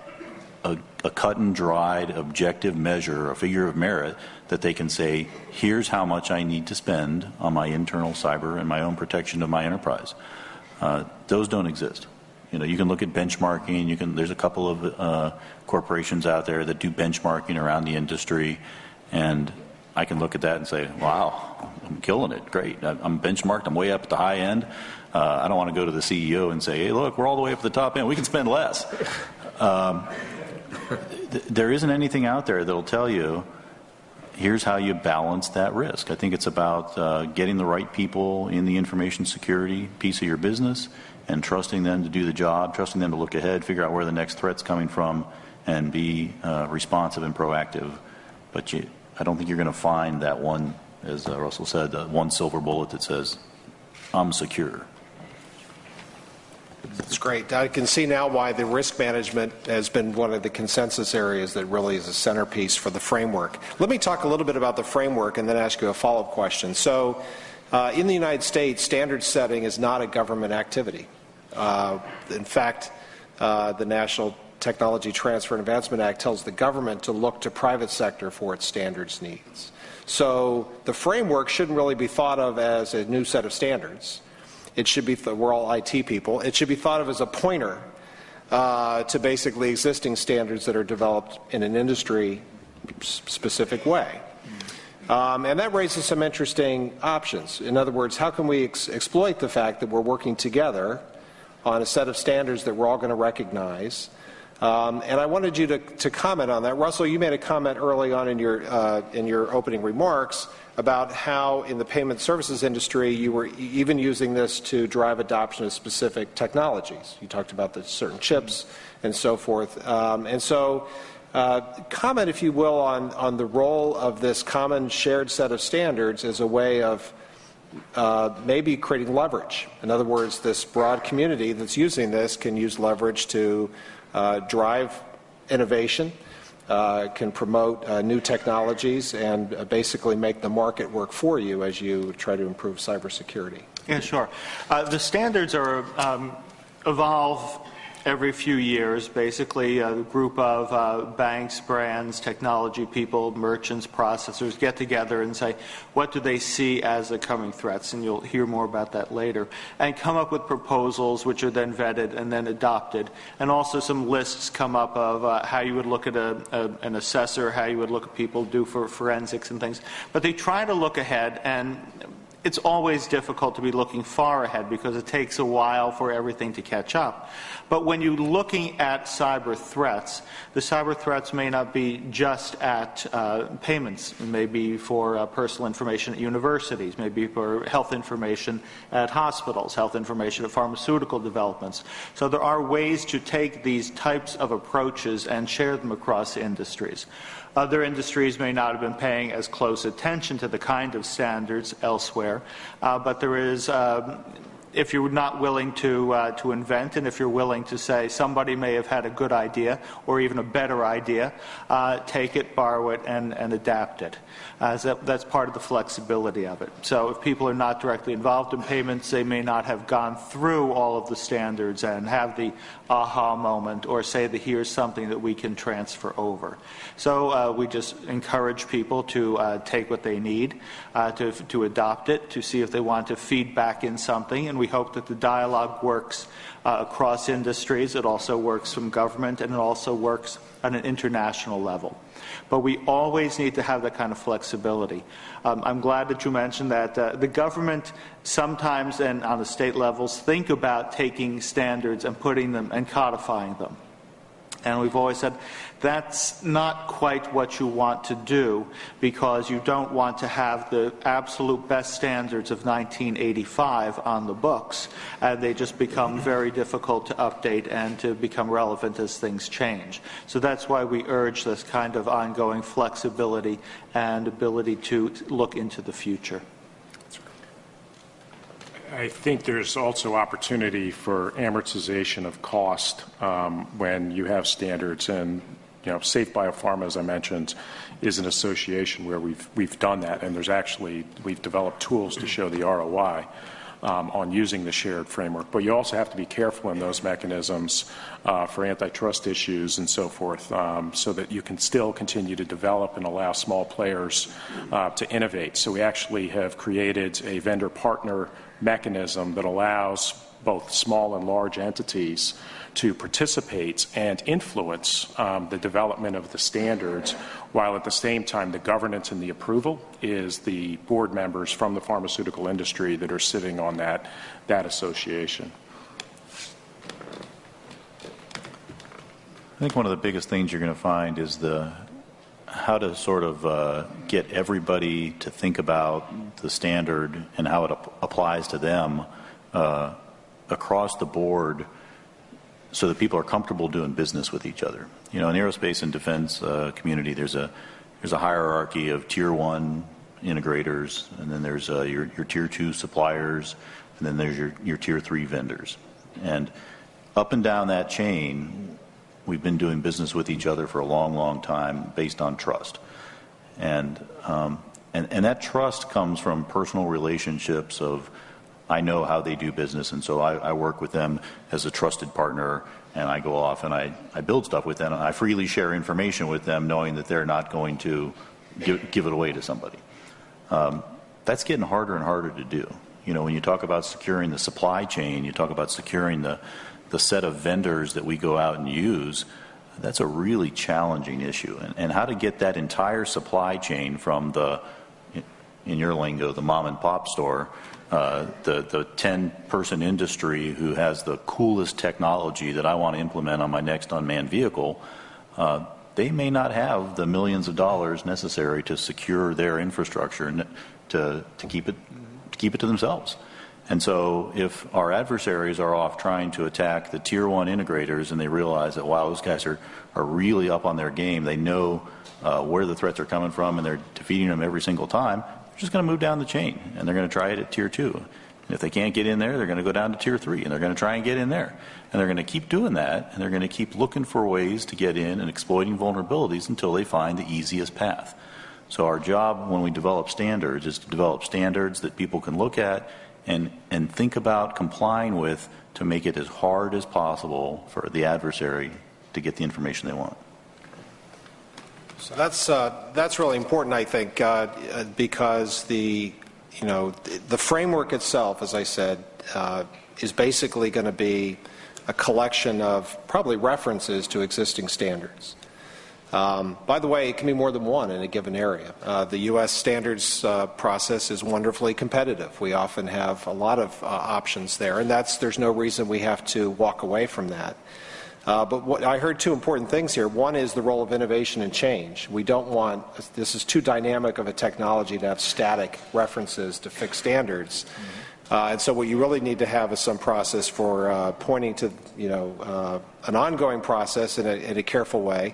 a, a cut and dried objective measure, a figure of merit that they can say, here's how much I need to spend on my internal cyber and my own protection of my enterprise. Uh, those don't exist. You know, you can look at benchmarking. You can. There's a couple of uh, corporations out there that do benchmarking around the industry, and I can look at that and say, "Wow, I'm killing it. Great. I'm benchmarked. I'm way up at the high end. Uh, I don't want to go to the CEO and say, "Hey, look, we're all the way up at the top end. We can spend less." Um, th- there isn't anything out there that'll tell you here's how you balance that risk. I think it's about uh, getting the right people in the information security piece of your business and trusting them to do the job, trusting them to look ahead, figure out where the next threat's coming from, and be uh, responsive and proactive. But you, I don't think you're going to find that one, as uh, Russell said, one silver bullet that says, I'm secure. That's great. I can see now why the risk management has been one of the consensus areas that really is a centerpiece for the framework. Let me talk a little bit about the framework and then ask you a follow up question. So, uh, in the United States, standard setting is not a government activity. Uh, in fact, uh, the National Technology Transfer and Advancement Act tells the government to look to private sector for its standards needs. So the framework shouldn't really be thought of as a new set of standards. It should be, we're all IT people, it should be thought of as a pointer uh, to basically existing standards that are developed in an industry specific way. Um, and that raises some interesting options. In other words, how can we ex- exploit the fact that we're working together on a set of standards that we're all going to recognize. Um, and I wanted you to, to, comment on that. Russell, you made a comment early on in your, uh, in your opening remarks about how in the payment services industry you were even using this to drive adoption of specific technologies. You talked about the certain chips and so forth. Um, and so, uh, comment, if you will, on, on the role of this common shared set of standards as a way of uh, maybe creating leverage. In other words, this broad community that's using this can use leverage to uh, drive innovation, uh, can promote uh, new technologies, and uh, basically make the market work for you as you try to improve cybersecurity. Yeah, sure. Uh, the standards are um, evolve every few years, basically a group of uh, banks, brands, technology people, merchants, processors get together and say, what do they see as the coming threats? And you'll hear more about that later. And come up with proposals which are then vetted and then adopted. And also some lists come up of uh, how you would look at a, a, an assessor, how you would look at people do for forensics and things. But they try to look ahead and it's always difficult to be looking far ahead because it takes a while for everything to catch up. But when you're looking at cyber threats, the cyber threats may not be just at uh, payments. It may be for uh, personal information at universities, maybe for health information at hospitals, health information at pharmaceutical developments. So there are ways to take these types of approaches and share them across industries. Other industries may not have been paying as close attention to the kind of standards elsewhere, uh, but there is um, if you're not willing to, uh, to invent and if you're willing to say somebody may have had a good idea or even a better idea, uh, take it, borrow it, and, and adapt it. Uh, so that's part of the flexibility of it. So if people are not directly involved in payments, they may not have gone through all of the standards and have the aha moment or say that here's something that we can transfer over. So uh, we just encourage people to uh, take what they need, uh, to, to adopt it, to see if they want to feed back in something, and we hope that the dialogue works uh, across industries. It also works from government, and it also works on an international level. But we always need to have that kind of flexibility. Um, I'm glad that you mentioned that uh, the government sometimes and on the state levels think about taking standards and putting them and codifying them. And we've always said that's not quite what you want to do because you don't want to have the absolute best standards of 1985 on the books. And they just become very difficult to update and to become relevant as things change. So that's why we urge this kind of ongoing flexibility and ability to look into the future. I think there's also opportunity for amortization of cost um, when you have standards. And, you know, Safe Biopharma, as I mentioned, is an association where we've, we've done that. And there's actually, we've developed tools to show the ROI um, on using the shared framework. But you also have to be careful in those mechanisms uh, for antitrust issues and so forth um, so that you can still continue to develop and allow small players uh, to innovate. So we actually have created a vendor partner mechanism that allows both small and large entities to participate and influence um, the development of the standards, while at the same time the governance and the approval is the board members from the pharmaceutical industry that are sitting on that, that association. I think one of the biggest things you're going to find is the how to sort of uh, get everybody to think about the standard and how it ap- applies to them uh, across the board so that people are comfortable doing business with each other. You know, in aerospace and defense uh, community, there's a there's a hierarchy of tier one integrators, and then there's uh, your your tier two suppliers, and then there's your your tier three vendors, and up and down that chain, we've been doing business with each other for a long, long time based on trust, and um, and and that trust comes from personal relationships of I know how they do business, and so I, I, work with them as a trusted partner, and I go off and I, I build stuff with them, and I freely share information with them, knowing that they're not going to give, give it away to somebody. Um, that's getting harder and harder to do. You know, when you talk about securing the supply chain, you talk about securing the, the set of vendors that we go out and use, that's a really challenging issue. And, and how to get that entire supply chain from the, in your lingo, the mom and pop store, uh, the, the 10 person industry who has the coolest technology that I want to implement on my next unmanned vehicle, uh, they may not have the millions of dollars necessary to secure their infrastructure and to, to, keep, it, to keep it to themselves. And so, if our adversaries are off trying to attack the tier one integrators and they realize that, wow, those guys are, are really up on their game, they know uh, where the threats are coming from and they're defeating them every single time, just going to move down the chain and they're going to try it at tier two. And if they can't get in there, they're going to go down to tier three and they're going to try and get in there. And they're going to keep doing that and they're going to keep looking for ways to get in and exploiting vulnerabilities until they find the easiest path. So our job when we develop standards is to develop standards that people can look at and, and think about complying with to make it as hard as possible for the adversary to get the information they want. So that's uh, that's really important, I think, uh, because the you know the framework itself, as I said, uh, is basically going to be a collection of probably references to existing standards. Um, by the way, it can be more than one in a given area. Uh, the U.S. standards uh, process is wonderfully competitive. We often have a lot of uh, options there, and that's there's no reason we have to walk away from that. Uh, but what, I heard two important things here. One is the role of innovation and change. We don't want, this is too dynamic of a technology to have static references to fixed standards. Uh, and so what you really need to have is some process for uh, pointing to, you know, uh, an ongoing process in a, in a careful way.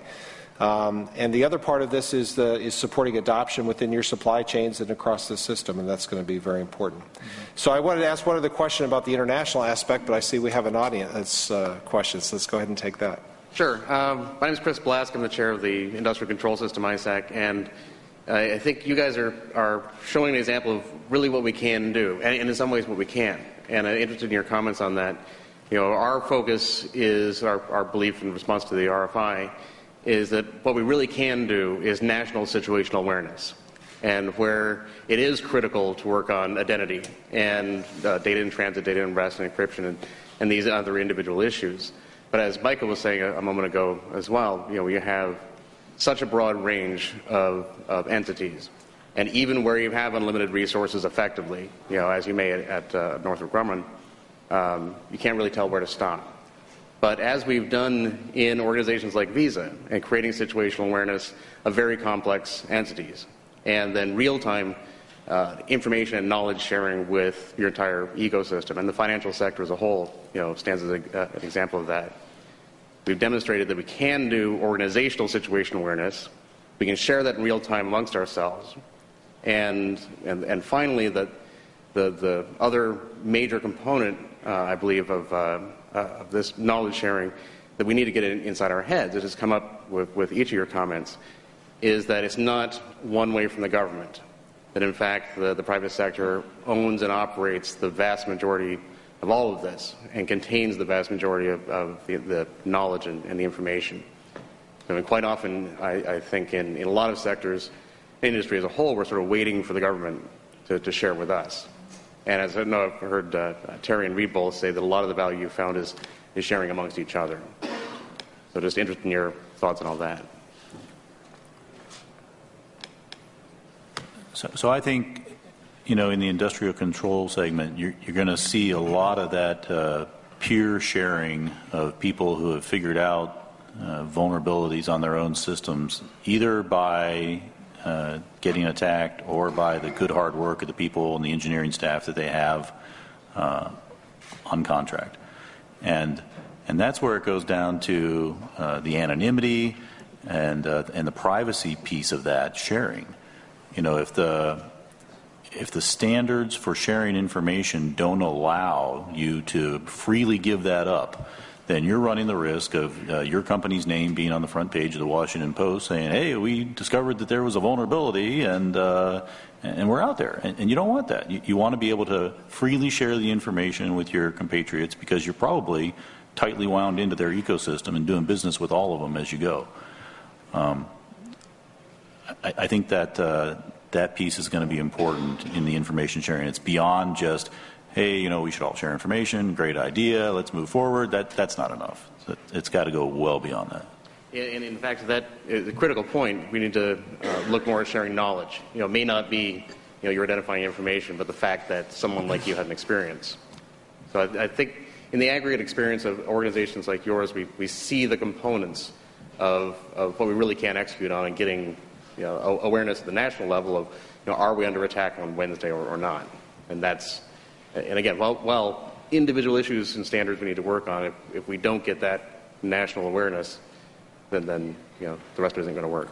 Um, and the other part of this is, the, is supporting adoption within your supply chains and across the system, and that's going to be very important. Mm-hmm. So I wanted to ask one other question about the international aspect, but I see we have an audience uh, question, so let's go ahead and take that. Sure. Um, my name is Chris Blask. I'm the chair of the Industrial Control System, ISAC, and I think you guys are, are showing an example of really what we can do, and, and in some ways what we can. And I'm interested in your comments on that. You know, our focus is our, our belief in response to the RFI is that what we really can do is national situational awareness. And where it is critical to work on identity and uh, data in transit, data in rest, and encryption, and, and, these other individual issues. But as Michael was saying a, a, moment ago as well, you know, we have such a broad range of, of entities. And even where you have unlimited resources effectively, you know, as you may at, at uh, Northrop Grumman, um, you can't really tell where to stop. But as we've done in organizations like Visa and creating situational awareness of very complex entities, and then real time uh, information and knowledge sharing with your entire ecosystem, and the financial sector as a whole you know, stands as a, uh, an example of that. We've demonstrated that we can do organizational situational awareness. We can share that in real time amongst ourselves. And, and, and finally, that The, the other major component, uh, I believe, of, uh, Uh, of this knowledge sharing that we need to get in, inside our heads, that has come up with, with each of your comments, is that it's not one way from the government. That in fact, the, the private sector owns and operates the vast majority of all of this and contains the vast majority of, of the, the, knowledge and, and, the information. I mean, quite often, I, I think in, in, a lot of sectors, industry as a whole, we're sort of waiting for the government to, to share with us. And as I know, I've heard uh, Terry and Reed both say that a lot of the value you found is, is sharing amongst each other. So just interested in your thoughts on all that. So, so I think, you know, in the industrial control segment, you're, you're going to see a lot of that uh, peer sharing of people who have figured out uh, vulnerabilities on their own systems, either by uh, getting attacked or by the good hard work of the people and the engineering staff that they have uh, on contract. And, and that's where it goes down to uh, the anonymity and, uh, and the privacy piece of that sharing. You know, if the if the standards for sharing information don't allow you to freely give that up, then you're running the risk of uh, your company's name being on the front page of the Washington Post saying, "Hey, we discovered that there was a vulnerability, and uh, and we're out there." And, and, you don't want that. You, you want to be able to freely share the information with your compatriots because you're probably tightly wound into their ecosystem and doing business with all of them as you go. Um, I, I think that uh, that piece is going to be important in the information sharing. It's beyond just, hey, you know, we should all share information. Great idea. Let's move forward. That that's not enough. It's got to go well beyond that. And in fact, that is a critical point. We need to uh, look more at sharing knowledge. You know, it may not be, you know, you're identifying information, but the fact that someone like you had an experience. So I, I think in the aggregate experience of organizations like yours, we, we see the components of, of what we really can't execute on and getting you know, awareness at the national level of, you know, are we under attack on Wednesday or, or not? And that's, and again, while, while individual issues and standards we need to work on, if, if we don't get that national awareness, then, then you know, the rest isn't going to work.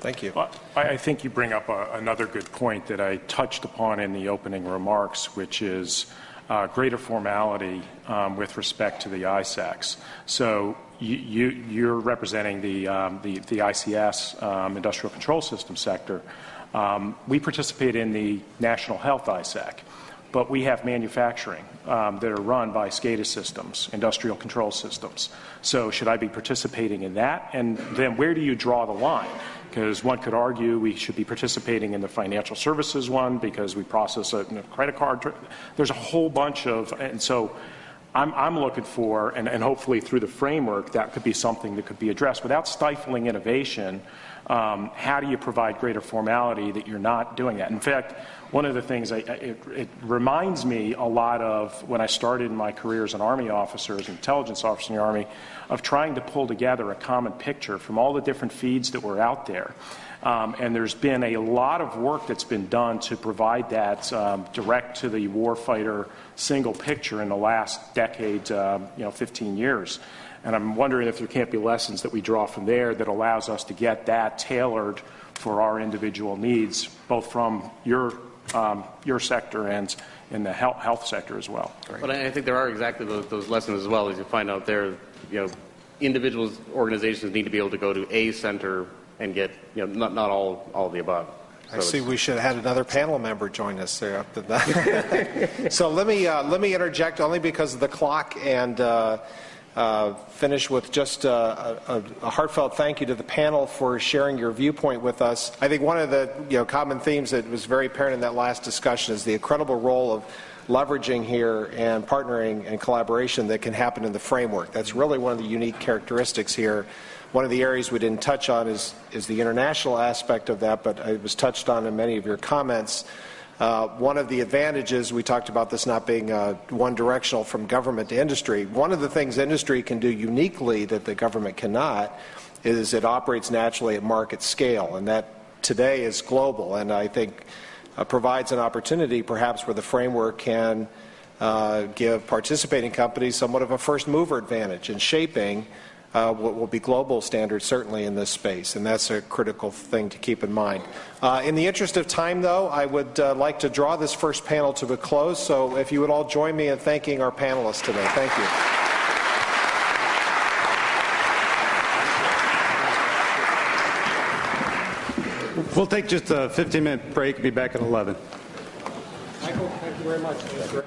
Thank you. Well, I think you bring up a, another good point that I touched upon in the opening remarks, which is uh, greater formality um, with respect to the ISACs. So you, are representing the, um, the, the, ICS, um, Industrial Control System sector. Um, we participate in the National Health ISAC, but we have manufacturing um, that are run by SCADA systems, industrial control systems. So should I be participating in that? And then where do you draw the line? Because one could argue we should be participating in the financial services one because we process a, a credit card. There's a whole bunch of, and so I'm, I'm looking for, and, and, hopefully through the framework, that could be something that could be addressed without stifling innovation. Um, how do you provide greater formality that you're not doing that? In fact, one of the things I, it, it, reminds me a lot of when I started in my career as an Army officer, as an intelligence officer in the Army, of trying to pull together a common picture from all the different feeds that were out there. Um, and there's been a lot of work that's been done to provide that um, direct to the warfighter single picture in the last decade, uh, you know, 15 years. And I'm wondering if there can't be lessons that we draw from there that allows us to get that tailored for our individual needs, both from your, um, your sector and in the health, health sector as well. But I think there are exactly those, those lessons as well as you find out there, you know, individuals, organizations need to be able to go to a center and get, you know, not, not all, all of the above. So I see we should have had another panel member join us there. so let me, uh, let me interject only because of the clock and uh, uh, finish with just uh, a, a, heartfelt thank you to the panel for sharing your viewpoint with us. I think one of the you know, common themes that was very apparent in that last discussion is the incredible role of leveraging here and partnering and collaboration that can happen in the framework. That's really one of the unique characteristics here one of the areas we didn't touch on is, is the international aspect of that, but it was touched on in many of your comments. Uh, one of the advantages, we talked about this not being uh, one directional from government to industry. One of the things industry can do uniquely that the government cannot is it operates naturally at market scale, and that today is global, and I think uh, provides an opportunity perhaps where the framework can uh, give participating companies somewhat of a first mover advantage in shaping uh, what will be global standards, certainly in this space, and that's a critical thing to keep in mind. Uh, in the interest of time, though, I would uh, like to draw this first panel to a close, so if you would all join me in thanking our panelists today. Thank you. We'll take just a 15 minute break. Be back at 11. Michael, thank you very much.